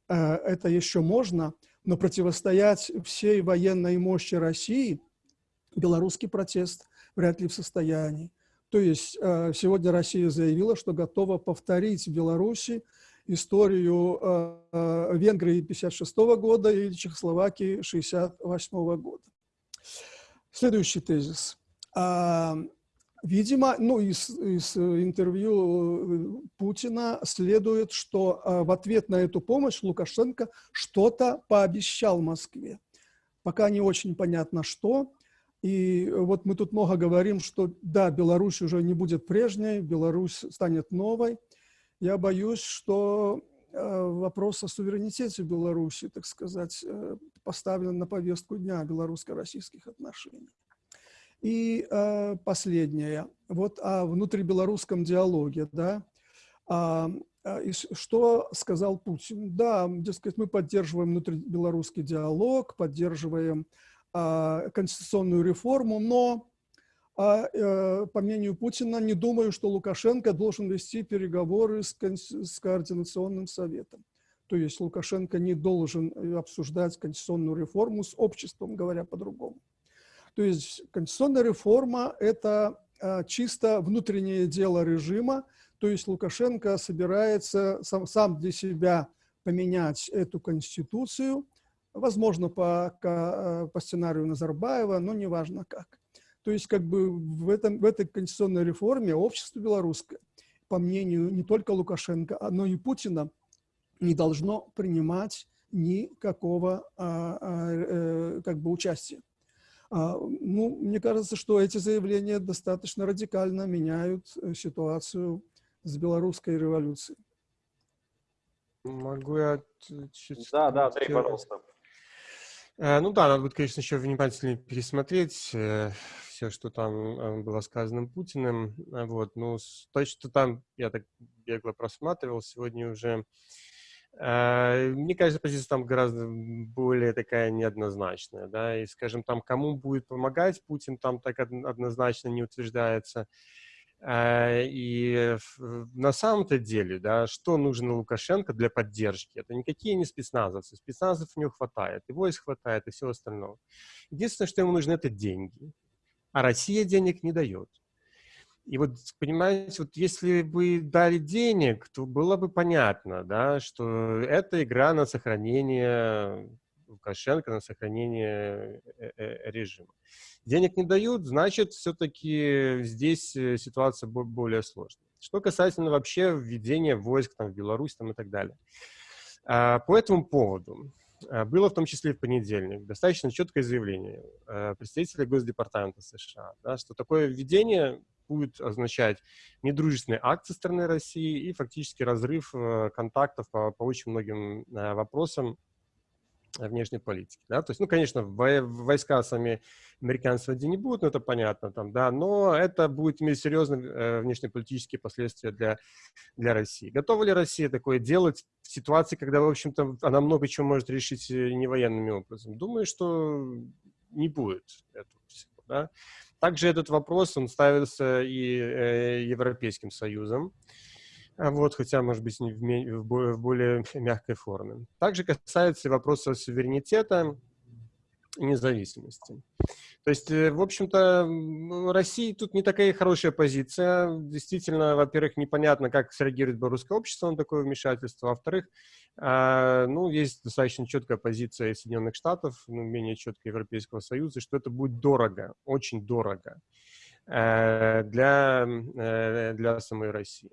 Speaker 9: э, это еще можно, но противостоять всей военной мощи России белорусский протест вряд ли в состоянии. То есть э, сегодня Россия заявила, что готова повторить в Беларуси историю э, э, Венгрии 1956 года и Чехословакии 1968 года. Следующий тезис. А, Видимо, ну, из, из интервью Путина следует, что в ответ на эту помощь Лукашенко что-то пообещал Москве. Пока не очень понятно, что. И вот мы тут много говорим, что да, Беларусь уже не будет прежней, Беларусь станет новой. Я боюсь, что э, вопрос о суверенитете Беларуси, так сказать, э, поставлен на повестку дня белорусско-российских отношений. И э, последнее, вот о внутрибелорусском диалоге, да, а, а, и что сказал Путин? Да, дескать, мы поддерживаем внутрибелорусский диалог, поддерживаем конституционную реформу, но, а, э, по мнению Путина, не думаю, что Лукашенко должен вести переговоры с Координационным советом. То есть Лукашенко не должен э, обсуждать конституционную реформу с обществом, говоря по-другому. То есть конституционная реформа – это а, чисто внутреннее дело режима, то есть Лукашенко собирается сам, сам для себя поменять эту конституцию, возможно, по, ка- по сценарию Назарбаева, но неважно как. То есть как бы в, этом, в этой конституционной реформе общество белорусское, по мнению не только Лукашенко, а, но и Путина, не должно принимать никакого а, а, э, как бы участия. А, ну, мне кажется, что эти заявления достаточно радикально меняют э, ситуацию с белорусской революцией.
Speaker 4: Могу я чуть...
Speaker 1: Да, да, Андрей, пожалуйста.
Speaker 4: Э, ну да, надо будет, конечно, еще внимательнее пересмотреть э, все, что там э, было сказано Путиным. Вот, ну, то, что там я так бегло просматривал сегодня уже, мне кажется, позиция там гораздо более такая неоднозначная, да, и, скажем, там, кому будет помогать Путин, там так однозначно не утверждается. А, и на самом-то деле, да, что нужно Лукашенко для поддержки? Это никакие не спецназовцы. Спецназов у него хватает, и войск хватает, и всего остального. Единственное, что ему нужно, это деньги. А Россия денег не дает. И вот, понимаете, вот если бы дали денег, то было бы понятно, да, что это игра на сохранение Лукашенко, на сохранение э, э, режима денег не дают, значит, все-таки здесь э, ситуация более сложная. Что касательно вообще введения войск там, в Беларусь там, и так далее. А, по этому поводу а, было в том числе в понедельник достаточно четкое заявление представителя Госдепартамента США, да, что такое введение будет означать недружественный акт со стороны России и фактически разрыв контактов по, по очень многим вопросам внешней политики. Да? То есть, ну, конечно, войска сами американцы вводить не будут, но это понятно, там, да, но это будет иметь серьезные э, внешнеполитические последствия для, для России. Готова ли Россия такое делать в ситуации, когда, в общем-то, она много чего может решить э, не военными образом? Думаю, что не будет этого всего, да. Также этот вопрос, он ставится и э, Европейским Союзом. А вот, хотя, может быть, не в, в, более *laughs* мягкой форме. Также касается вопроса суверенитета и независимости. То есть, э, в общем-то, России тут не такая хорошая позиция. Действительно, во-первых, непонятно, как среагирует белорусское общество на такое вмешательство. Во-вторых, э, ну, есть достаточно четкая позиция Соединенных Штатов, ну, менее четкая Европейского Союза, что это будет дорого, очень дорого э, для, э, для самой России.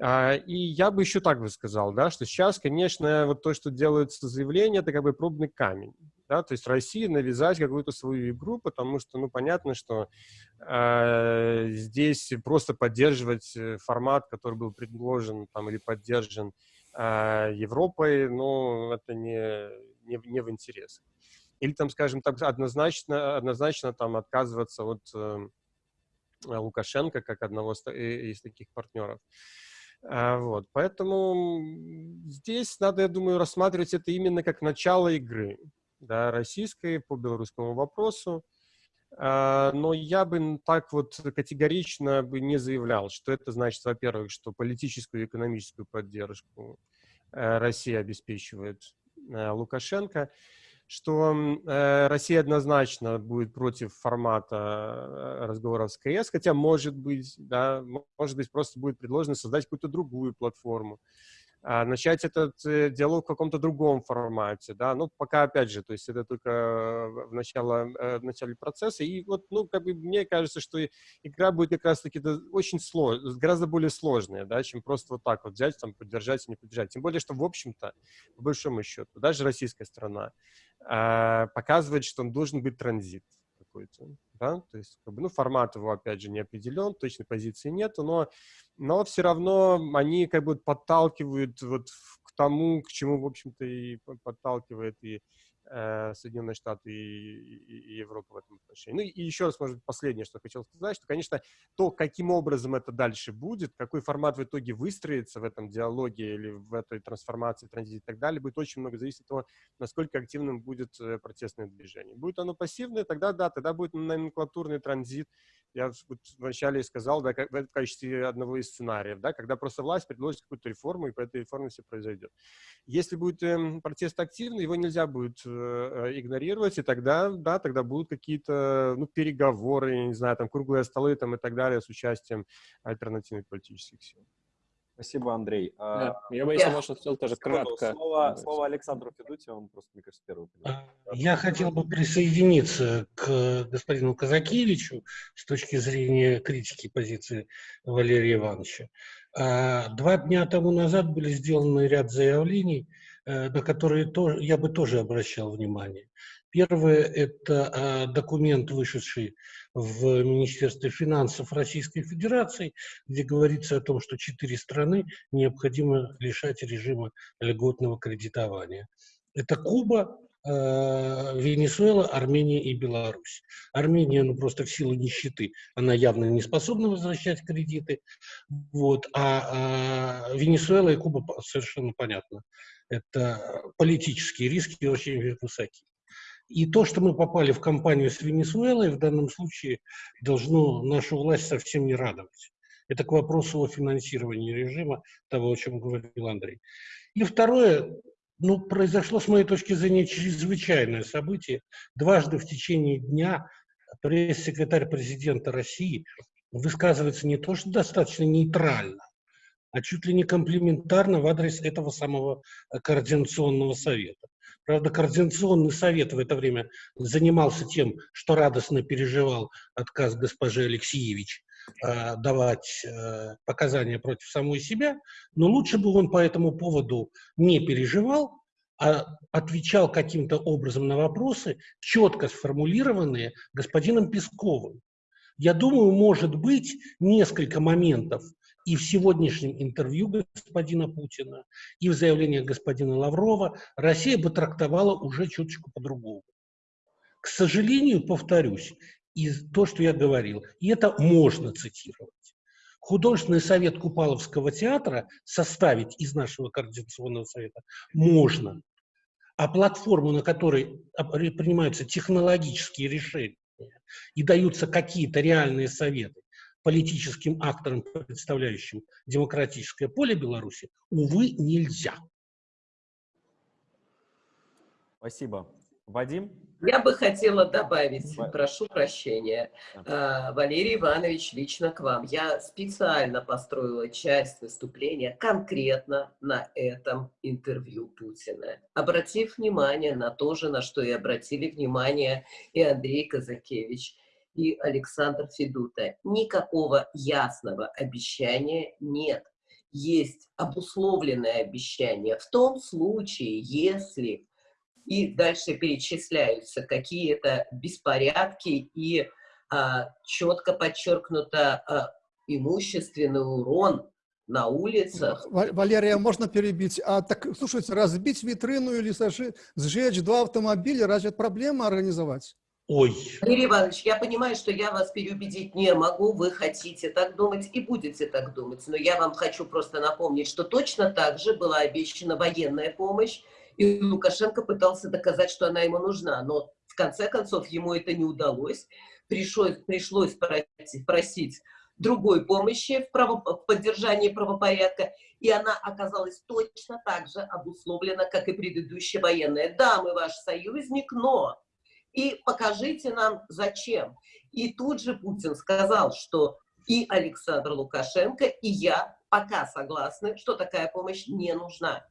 Speaker 4: А, и я бы еще так бы сказал, да, что сейчас, конечно, вот то, что делается заявление, это как бы пробный камень. Да, то есть России навязать какую-то свою игру, потому что, ну, понятно, что э, здесь просто поддерживать э, формат, который был предложен там или поддержан э, Европой, ну, это не, не, не в интересах. Или там, скажем так, однозначно, однозначно там отказываться от э, Лукашенко как одного из таких партнеров. А, вот, поэтому здесь надо, я думаю, рассматривать это именно как начало игры, да, российской по белорусскому вопросу. А, но я бы так вот категорично бы не заявлял, что это значит, во-первых, что политическую и экономическую поддержку э, Россия обеспечивает э, Лукашенко, что э, Россия однозначно будет против формата э, разговоров с КС, хотя, может быть, да, может быть, просто будет предложено создать какую-то другую платформу, начать этот э, диалог в каком-то другом формате, да, ну, пока, опять же, то есть это только в, начало, э, в начале процесса, и вот, ну, как бы мне кажется, что игра будет как раз-таки очень сложная, гораздо более сложная, да, чем просто вот так вот взять, там, поддержать и не поддержать, тем более, что, в общем-то, по большому счету, даже российская страна э, показывает, что он должен быть транзит, какой-то, да, то есть, как бы, ну, формат его, опять же, не определен, точной позиции нет, но, но все равно они как бы подталкивают вот к тому, к чему, в общем-то, и подталкивает и Соединенные Штаты и, и, и Европа в этом отношении. Ну и еще раз, может быть, последнее, что хотел сказать, что, конечно, то, каким образом это дальше будет, какой формат в итоге выстроится в этом диалоге или в этой трансформации, транзите и так далее, будет очень много зависеть от того, насколько активным будет э, протестное движение. Будет оно пассивное, тогда да, тогда будет номенклатурный транзит, я вот вначале сказал, да, как, в качестве одного из сценариев, да, когда просто власть предложит какую-то реформу, и по этой реформе все произойдет. Если будет э, протест активный, его нельзя будет э, э, игнорировать, и тогда, да, тогда будут какие-то, ну, переговоры, не знаю, там, круглые столы там и так далее с участием альтернативных политических сил.
Speaker 1: Спасибо, Андрей.
Speaker 2: Да, а, я бы, если можно, хотел тоже кратко.
Speaker 1: Слово, слово Александру Федути, он просто, мне кажется, первый.
Speaker 3: А, я хотел бы присоединиться к господину Казакевичу с точки зрения критики позиции Валерия Ивановича. А, два дня тому назад были сделаны ряд заявлений, э, на которые тоже, я бы тоже обращал внимание. Первое – это а, документ, вышедший в Министерстве финансов Российской Федерации, где говорится о том, что четыре страны необходимо лишать режима льготного кредитования. Это Куба, а, Венесуэла, Армения и Беларусь. Армения, ну просто в силу нищеты, она явно не способна возвращать кредиты. Вот. А, а Венесуэла и Куба совершенно понятно. Это политические риски очень высоки. И то, что мы попали в компанию с Венесуэлой, в данном случае должно нашу власть совсем не радовать. Это к вопросу о финансировании режима, того, о чем говорил Андрей. И второе, ну, произошло, с моей точки зрения, чрезвычайное событие. Дважды в течение дня пресс-секретарь президента России высказывается не то, что достаточно нейтрально, а чуть ли не комплиментарно в адрес этого самого координационного совета. Правда, Координационный совет в это время занимался тем, что радостно переживал отказ госпожи Алексеевич э, давать э, показания против самой себя, но лучше бы он по этому поводу не переживал, а отвечал каким-то образом на вопросы, четко сформулированные господином Песковым. Я думаю, может быть, несколько моментов и в сегодняшнем интервью господина Путина, и в заявлениях господина Лаврова Россия бы трактовала уже чуточку по-другому. К сожалению, повторюсь, из то, что я говорил, и это можно цитировать. Художественный совет Купаловского театра составить из нашего координационного совета можно, а платформу, на которой принимаются технологические решения и даются какие-то реальные советы, политическим актором, представляющим демократическое поле Беларуси, увы, нельзя.
Speaker 1: Спасибо. Вадим?
Speaker 7: Я бы хотела добавить, прошу прощения, а, Валерий Иванович, лично к вам. Я специально построила часть выступления конкретно на этом интервью Путина, обратив внимание на то же, на что и обратили внимание и Андрей Казакевич, и Александр Федута. Никакого ясного обещания нет. Есть обусловленное обещание в том случае, если и дальше перечисляются какие-то беспорядки и а, четко подчеркнуто а, имущественный урон на улицах.
Speaker 9: Валерия, можно перебить? А так, слушайте, разбить витрину или сжечь два автомобиля, разве это проблема организовать?
Speaker 3: Ой.
Speaker 7: Валерий Иванович, я понимаю, что я вас переубедить не могу, вы хотите так думать и будете так думать, но я вам хочу просто напомнить, что точно так же была обещана военная помощь, и Лукашенко пытался доказать, что она ему нужна, но в конце концов ему это не удалось, пришлось, пришлось просить, просить другой помощи в, право, в поддержании правопорядка, и она оказалась точно так же обусловлена, как и предыдущая военная. Да, мы ваш союзник, но и покажите нам, зачем. И тут же Путин сказал, что и Александр Лукашенко, и я пока согласны, что такая помощь не нужна.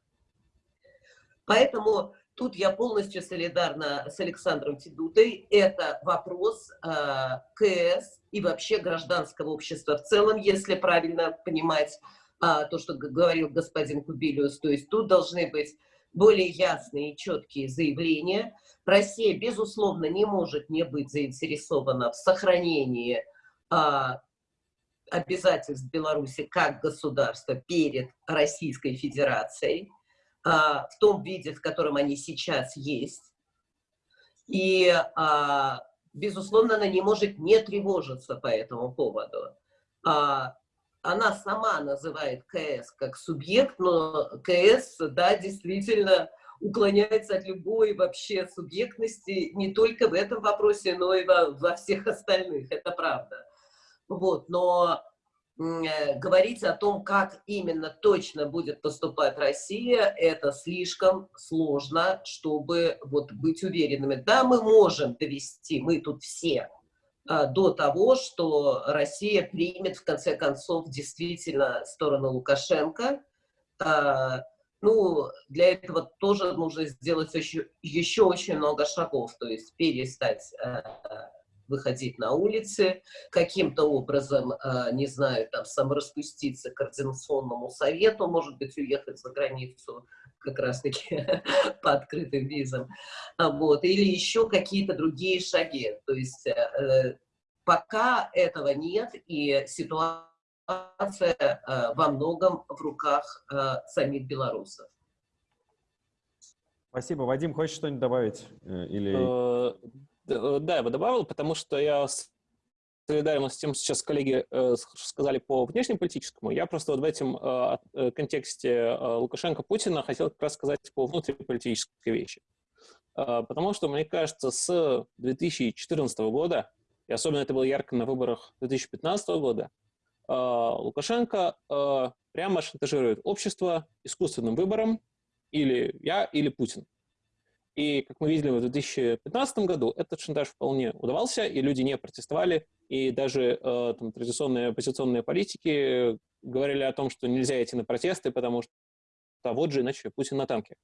Speaker 7: Поэтому тут я полностью солидарна с Александром Федутой. Это вопрос э, КС и вообще гражданского общества в целом, если правильно понимать э, то, что говорил господин Кубилиус. То есть тут должны быть более ясные и четкие заявления. Россия, безусловно, не может не быть заинтересована в сохранении а, обязательств Беларуси как государства перед Российской Федерацией а, в том виде, в котором они сейчас есть. И, а, безусловно, она не может не тревожиться по этому поводу. А, она сама называет КС как субъект, но КС, да, действительно уклоняется от любой вообще субъектности не только в этом вопросе, но и во, во всех остальных, это правда. Вот, но э, говорить о том, как именно точно будет поступать Россия, это слишком сложно, чтобы вот быть уверенными. Да, мы можем довести, мы тут все, до того, что Россия примет, в конце концов, действительно сторону Лукашенко. А, ну, для этого тоже нужно сделать еще, еще очень много шагов, то есть перестать а, выходить на улицы, каким-то образом, не знаю, там, самораспуститься к координационному совету, может быть, уехать за границу как раз-таки *laughs* по открытым визам, а вот, или еще какие-то другие шаги. То есть э, пока этого нет, и ситуация во многом в руках самих белорусов.
Speaker 1: Спасибо. Вадим, хочешь что-нибудь добавить? Или...
Speaker 2: Да, я бы добавил, потому что я солидарен с тем, что сейчас коллеги э, сказали по внешнеполитическому. Я просто вот в этом э, э, контексте э, Лукашенко-Путина хотел как раз сказать по внутриполитической вещи. Э, потому что, мне кажется, с 2014 года, и особенно это было ярко на выборах 2015 года, э, Лукашенко э, прямо шантажирует общество искусственным выбором или я, или Путин. И, как мы видели в 2015 году, этот шантаж вполне удавался, и люди не протестовали, и даже э, там, традиционные оппозиционные политики говорили о том, что нельзя идти на протесты, потому что а вот же иначе Путин на танке.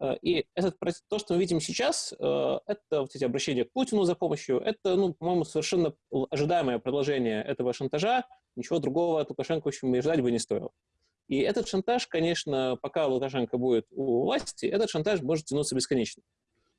Speaker 2: Э, и этот, то, что мы видим сейчас, э, это вот эти обращения к Путину за помощью, это, ну, по-моему, совершенно ожидаемое продолжение этого шантажа. Ничего другого от Лукашенко, в общем, и ждать бы не стоило. И этот шантаж, конечно, пока Лукашенко будет у власти, этот шантаж может тянуться бесконечно.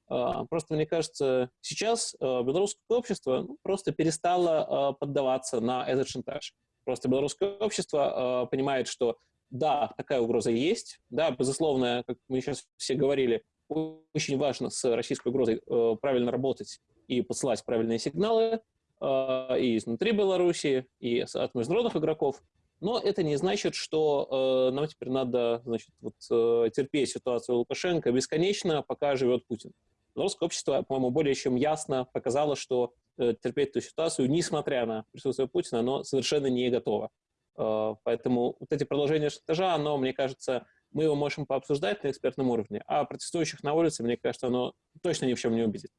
Speaker 2: А, просто, мне кажется, сейчас а, белорусское общество ну, просто перестало а, поддаваться на этот шантаж. Просто белорусское общество понимает, что да, такая угроза есть, да, безусловно, как мы сейчас все говорили, очень важно с российской угрозой правильно работать и посылать правильные сигналы и изнутри Беларуси, и от международных игроков. Но это не значит, что э, нам теперь надо значит, вот, э, терпеть ситуацию Лукашенко бесконечно, пока живет Путин. Белорусское общество, по-моему, более чем ясно показало, что э, терпеть эту ситуацию, несмотря на присутствие Путина, оно совершенно не готово. Э, поэтому вот эти продолжения шантажа, оно, мне кажется, мы его можем пообсуждать на экспертном уровне, а протестующих на улице, мне кажется, оно точно ни в чем не убедит.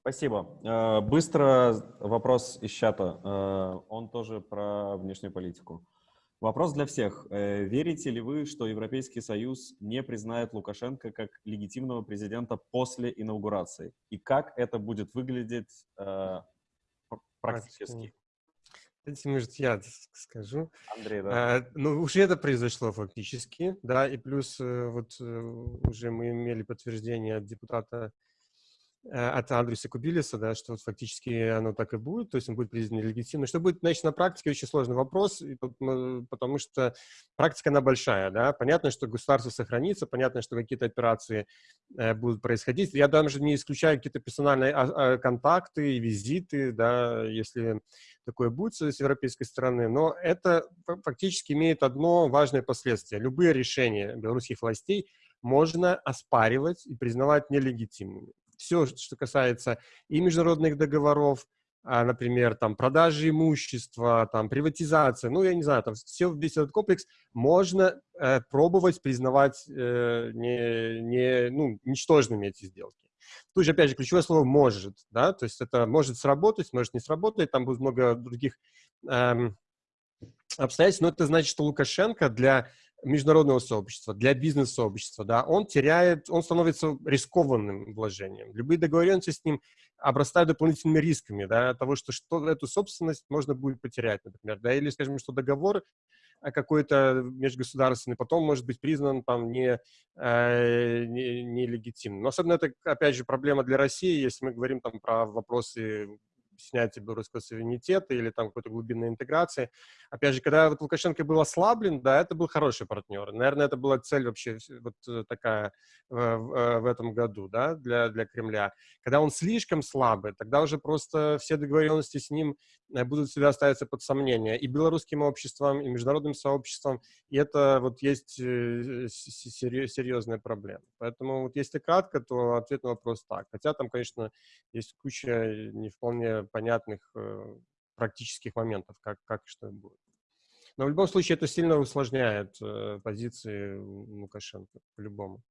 Speaker 1: Спасибо. Э, быстро вопрос из чата. Э, он тоже про внешнюю политику. Вопрос для всех. Э, верите ли вы, что Европейский Союз не признает Лукашенко как легитимного президента после инаугурации? И как это будет выглядеть практически?
Speaker 4: Знаете, может, я скажу.
Speaker 1: Андрей, да.
Speaker 4: А, ну, уже это произошло фактически, да, и плюс вот уже мы имели подтверждение от депутата Э, от Андреса Кубилиса, да, что фактически оно так и будет, то есть он будет признан легитимным. Что будет, значит, на практике очень сложный вопрос, потому что практика, она большая, да, понятно, что государство сохранится, понятно, что какие-то операции э, будут происходить. Я даже не исключаю какие-то персональные а, а, контакты, визиты, да, если такое будет с европейской стороны, но это фактически имеет одно важное последствие. Любые решения белорусских властей можно оспаривать и признавать нелегитимными все, что касается и международных договоров, а, например, там, продажи имущества, там, приватизация, ну, я не знаю, там, все, весь этот комплекс можно э, пробовать признавать э, не, не, ну, ничтожными эти сделки. Тут же, опять же, ключевое слово «может», да, то есть это может сработать, может не сработать, там будет много других эм, обстоятельств, но это значит, что Лукашенко для международного сообщества, для бизнес-сообщества, да, он теряет, он становится рискованным вложением. Любые договоренности с ним обрастают дополнительными рисками, да, того, что, что эту собственность можно будет потерять, например, да, или, скажем, что договор какой-то межгосударственный потом может быть признан там не, э, не, нелегитимным. Но особенно это, опять же, проблема для России, если мы говорим там про вопросы снятия белорусского суверенитета или там какой-то глубинной интеграции. Опять же, когда вот Лукашенко был ослаблен, да, это был хороший партнер. Наверное, это была цель вообще вот э, такая в, э, в этом году, да, для, для Кремля. Когда он слишком слабый, тогда уже просто все договоренности с ним э, будут всегда ставиться под сомнение и белорусским обществом, и международным сообществом, и это вот есть серьезная проблема. Поэтому вот если кратко, то ответ на вопрос так. Хотя там, конечно, есть куча не вполне понятных э, практических моментов, как, как что будет. Но в любом случае это сильно усложняет э, позиции Лукашенко, по-любому.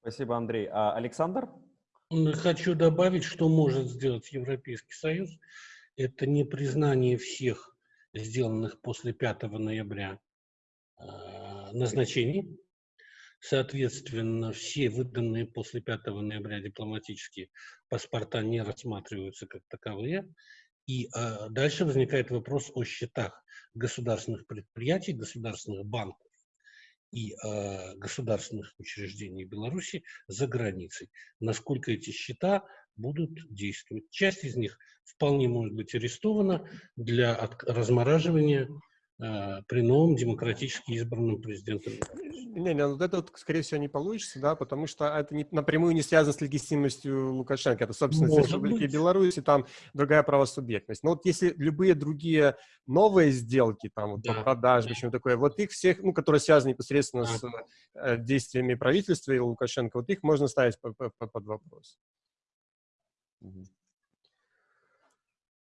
Speaker 1: Спасибо, Андрей. А Александр?
Speaker 3: Хочу добавить, что может сделать Европейский Союз. Это не признание всех сделанных после 5 ноября э, назначений Соответственно, все выданные после 5 ноября дипломатические паспорта не рассматриваются как таковые. И э, дальше возникает вопрос о счетах государственных предприятий, государственных банков и э, государственных учреждений Беларуси за границей. Насколько эти счета будут действовать. Часть из них вполне может быть арестована для размораживания при новом демократически избранном президентом.
Speaker 4: Не, не, вот это вот, скорее всего, не получится, да, потому что это не, напрямую не связано с легитимностью Лукашенко. Это собственность Может Республики быть. Беларусь, и там другая правосубъектность. Но вот если любые другие новые сделки, там, вот, да. по продаже, почему такое, вот их всех, ну, которые связаны непосредственно да. с э, действиями правительства и Лукашенко, вот их можно ставить под, под, под вопрос.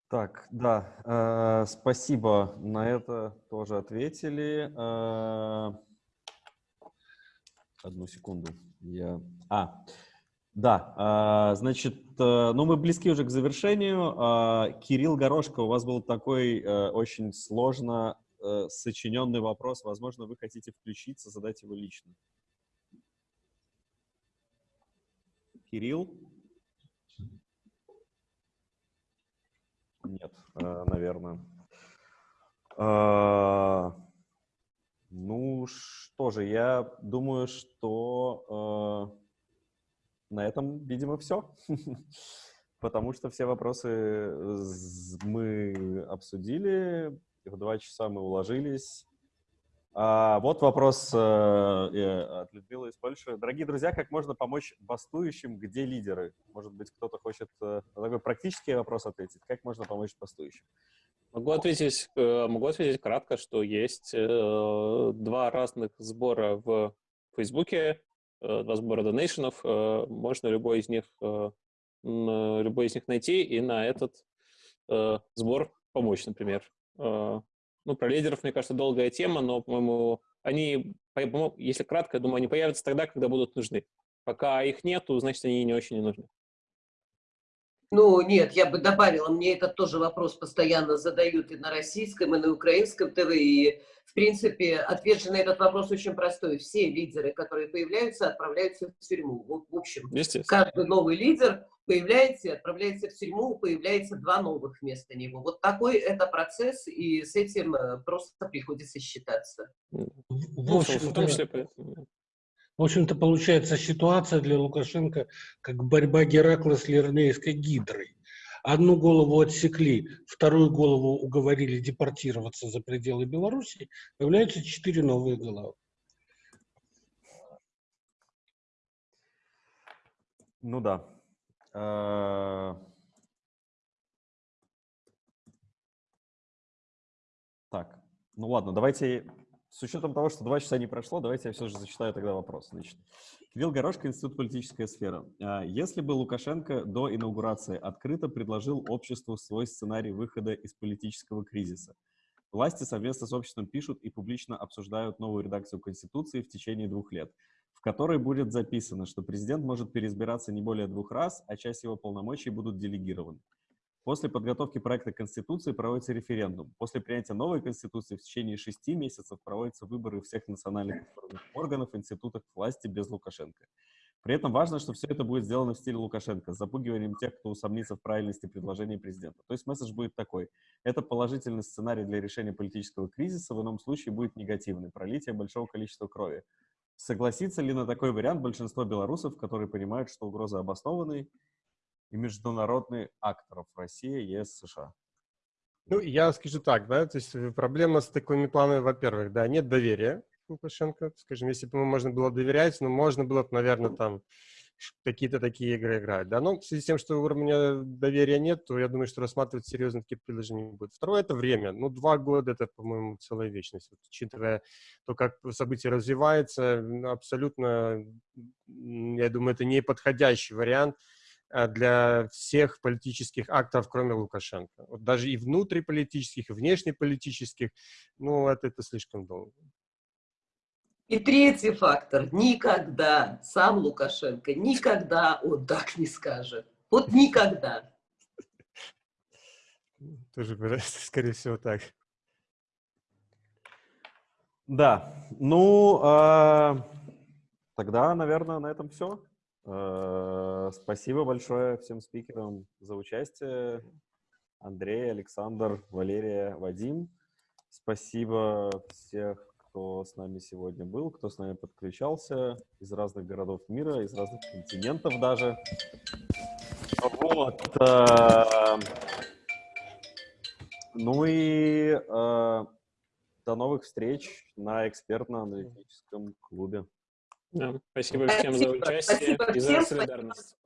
Speaker 1: Так, да, э, спасибо, на это тоже ответили. Э, одну секунду, я... А, да, э, значит, э, ну мы близки уже к завершению. Э, Кирилл Горошко, у вас был такой э, очень сложно э, сочиненный вопрос. Возможно, вы хотите включиться, задать его лично. Кирилл? Нет, э, наверное. Э, ну что же, я думаю, что э, на этом, видимо, все. *laughs* Потому что все вопросы мы обсудили, в два часа мы уложились. А, вот вопрос э, от Людмилы из Польши. Дорогие друзья, как можно помочь бастующим, где лидеры? Может быть, кто-то хочет э, на такой практический вопрос ответить. Как можно помочь бастующим?
Speaker 2: Могу ответить, э, могу ответить кратко, что есть э, два разных сбора в Фейсбуке, э, два сбора донейшенов. Э, можно любой из них, э, любой из них найти и на этот э, сбор помочь, например. Э, ну, про лидеров, мне кажется, долгая тема, но, по-моему, они, если кратко, я думаю, они появятся тогда, когда будут нужны. Пока их нету, значит, они не очень не нужны.
Speaker 7: Ну, нет, я бы добавила, мне этот тоже вопрос постоянно задают и на российском, и на украинском ТВ, и, в принципе, ответ же на этот вопрос очень простой. Все лидеры, которые появляются, отправляются в тюрьму. В общем, каждый новый лидер появляется, отправляется в тюрьму, появляется два новых вместо него. Вот такой это процесс, и с этим э, просто приходится считаться.
Speaker 3: В, общем, в том числе в общем-то, получается ситуация для Лукашенко как борьба Геракла с Лирнейской гидрой. Одну голову отсекли, вторую голову уговорили депортироваться за пределы Беларуси, появляются четыре новые головы.
Speaker 1: Ну да. А, так, ну ладно, давайте с учетом того, что два часа не прошло, давайте я все же зачитаю тогда вопрос. Значит, Кирилл Горошко, Институт политическая сфера. Если бы Лукашенко до инаугурации открыто предложил обществу свой сценарий выхода из политического кризиса, власти совместно с обществом пишут и публично обсуждают новую редакцию Конституции в течение двух лет, в которой будет записано, что президент может переизбираться не более двух раз, а часть его полномочий будут делегированы. После подготовки проекта Конституции проводится референдум. После принятия новой Конституции в течение шести месяцев проводятся выборы всех национальных *laughs* органов, институтов власти без Лукашенко. При этом важно, что все это будет сделано в стиле Лукашенко, с запугиванием тех, кто усомнится в правильности предложения президента. То есть месседж будет такой. Это положительный сценарий для решения политического кризиса, в ином случае будет негативный, пролитие большого количества крови. Согласится ли на такой вариант большинство белорусов, которые понимают, что угроза обоснованной и международных акторов России, ЕС, США?
Speaker 4: Ну, я скажу так, да, то есть э, проблема с такими планами, во-первых, да, нет доверия Лукашенко, скажем, если бы ему можно было доверять, ну, можно было бы, наверное, там какие-то такие игры играть, да, но в связи с тем, что уровня доверия нет, то я думаю, что рассматривать серьезно такие предложения не будет. Второе — это время, ну, два года — это, по-моему, целая вечность, вот, учитывая то, как события развиваются, абсолютно, я думаю, это не подходящий вариант, для всех политических актов, кроме Лукашенко. Вот даже и внутриполитических, и внешнеполитических, ну, это, это слишком долго.
Speaker 7: И третий фактор. Никогда сам Лукашенко, никогда он так не скажет. Вот никогда. *laughs*
Speaker 4: Тоже, скорее всего, так.
Speaker 1: Да, ну, э, Тогда, наверное, на этом все. Спасибо большое всем спикерам за участие. Андрей, Александр, Валерия, Вадим. Спасибо всех, кто с нами сегодня был, кто с нами подключался из разных городов мира, из разных континентов даже. Вот. э, Ну и э, до новых встреч на экспертно-аналитическом клубе.
Speaker 2: Да, спасибо всем за
Speaker 7: Спасибо.
Speaker 2: участие
Speaker 7: Спасибо
Speaker 2: и за
Speaker 7: всем.
Speaker 2: солидарность.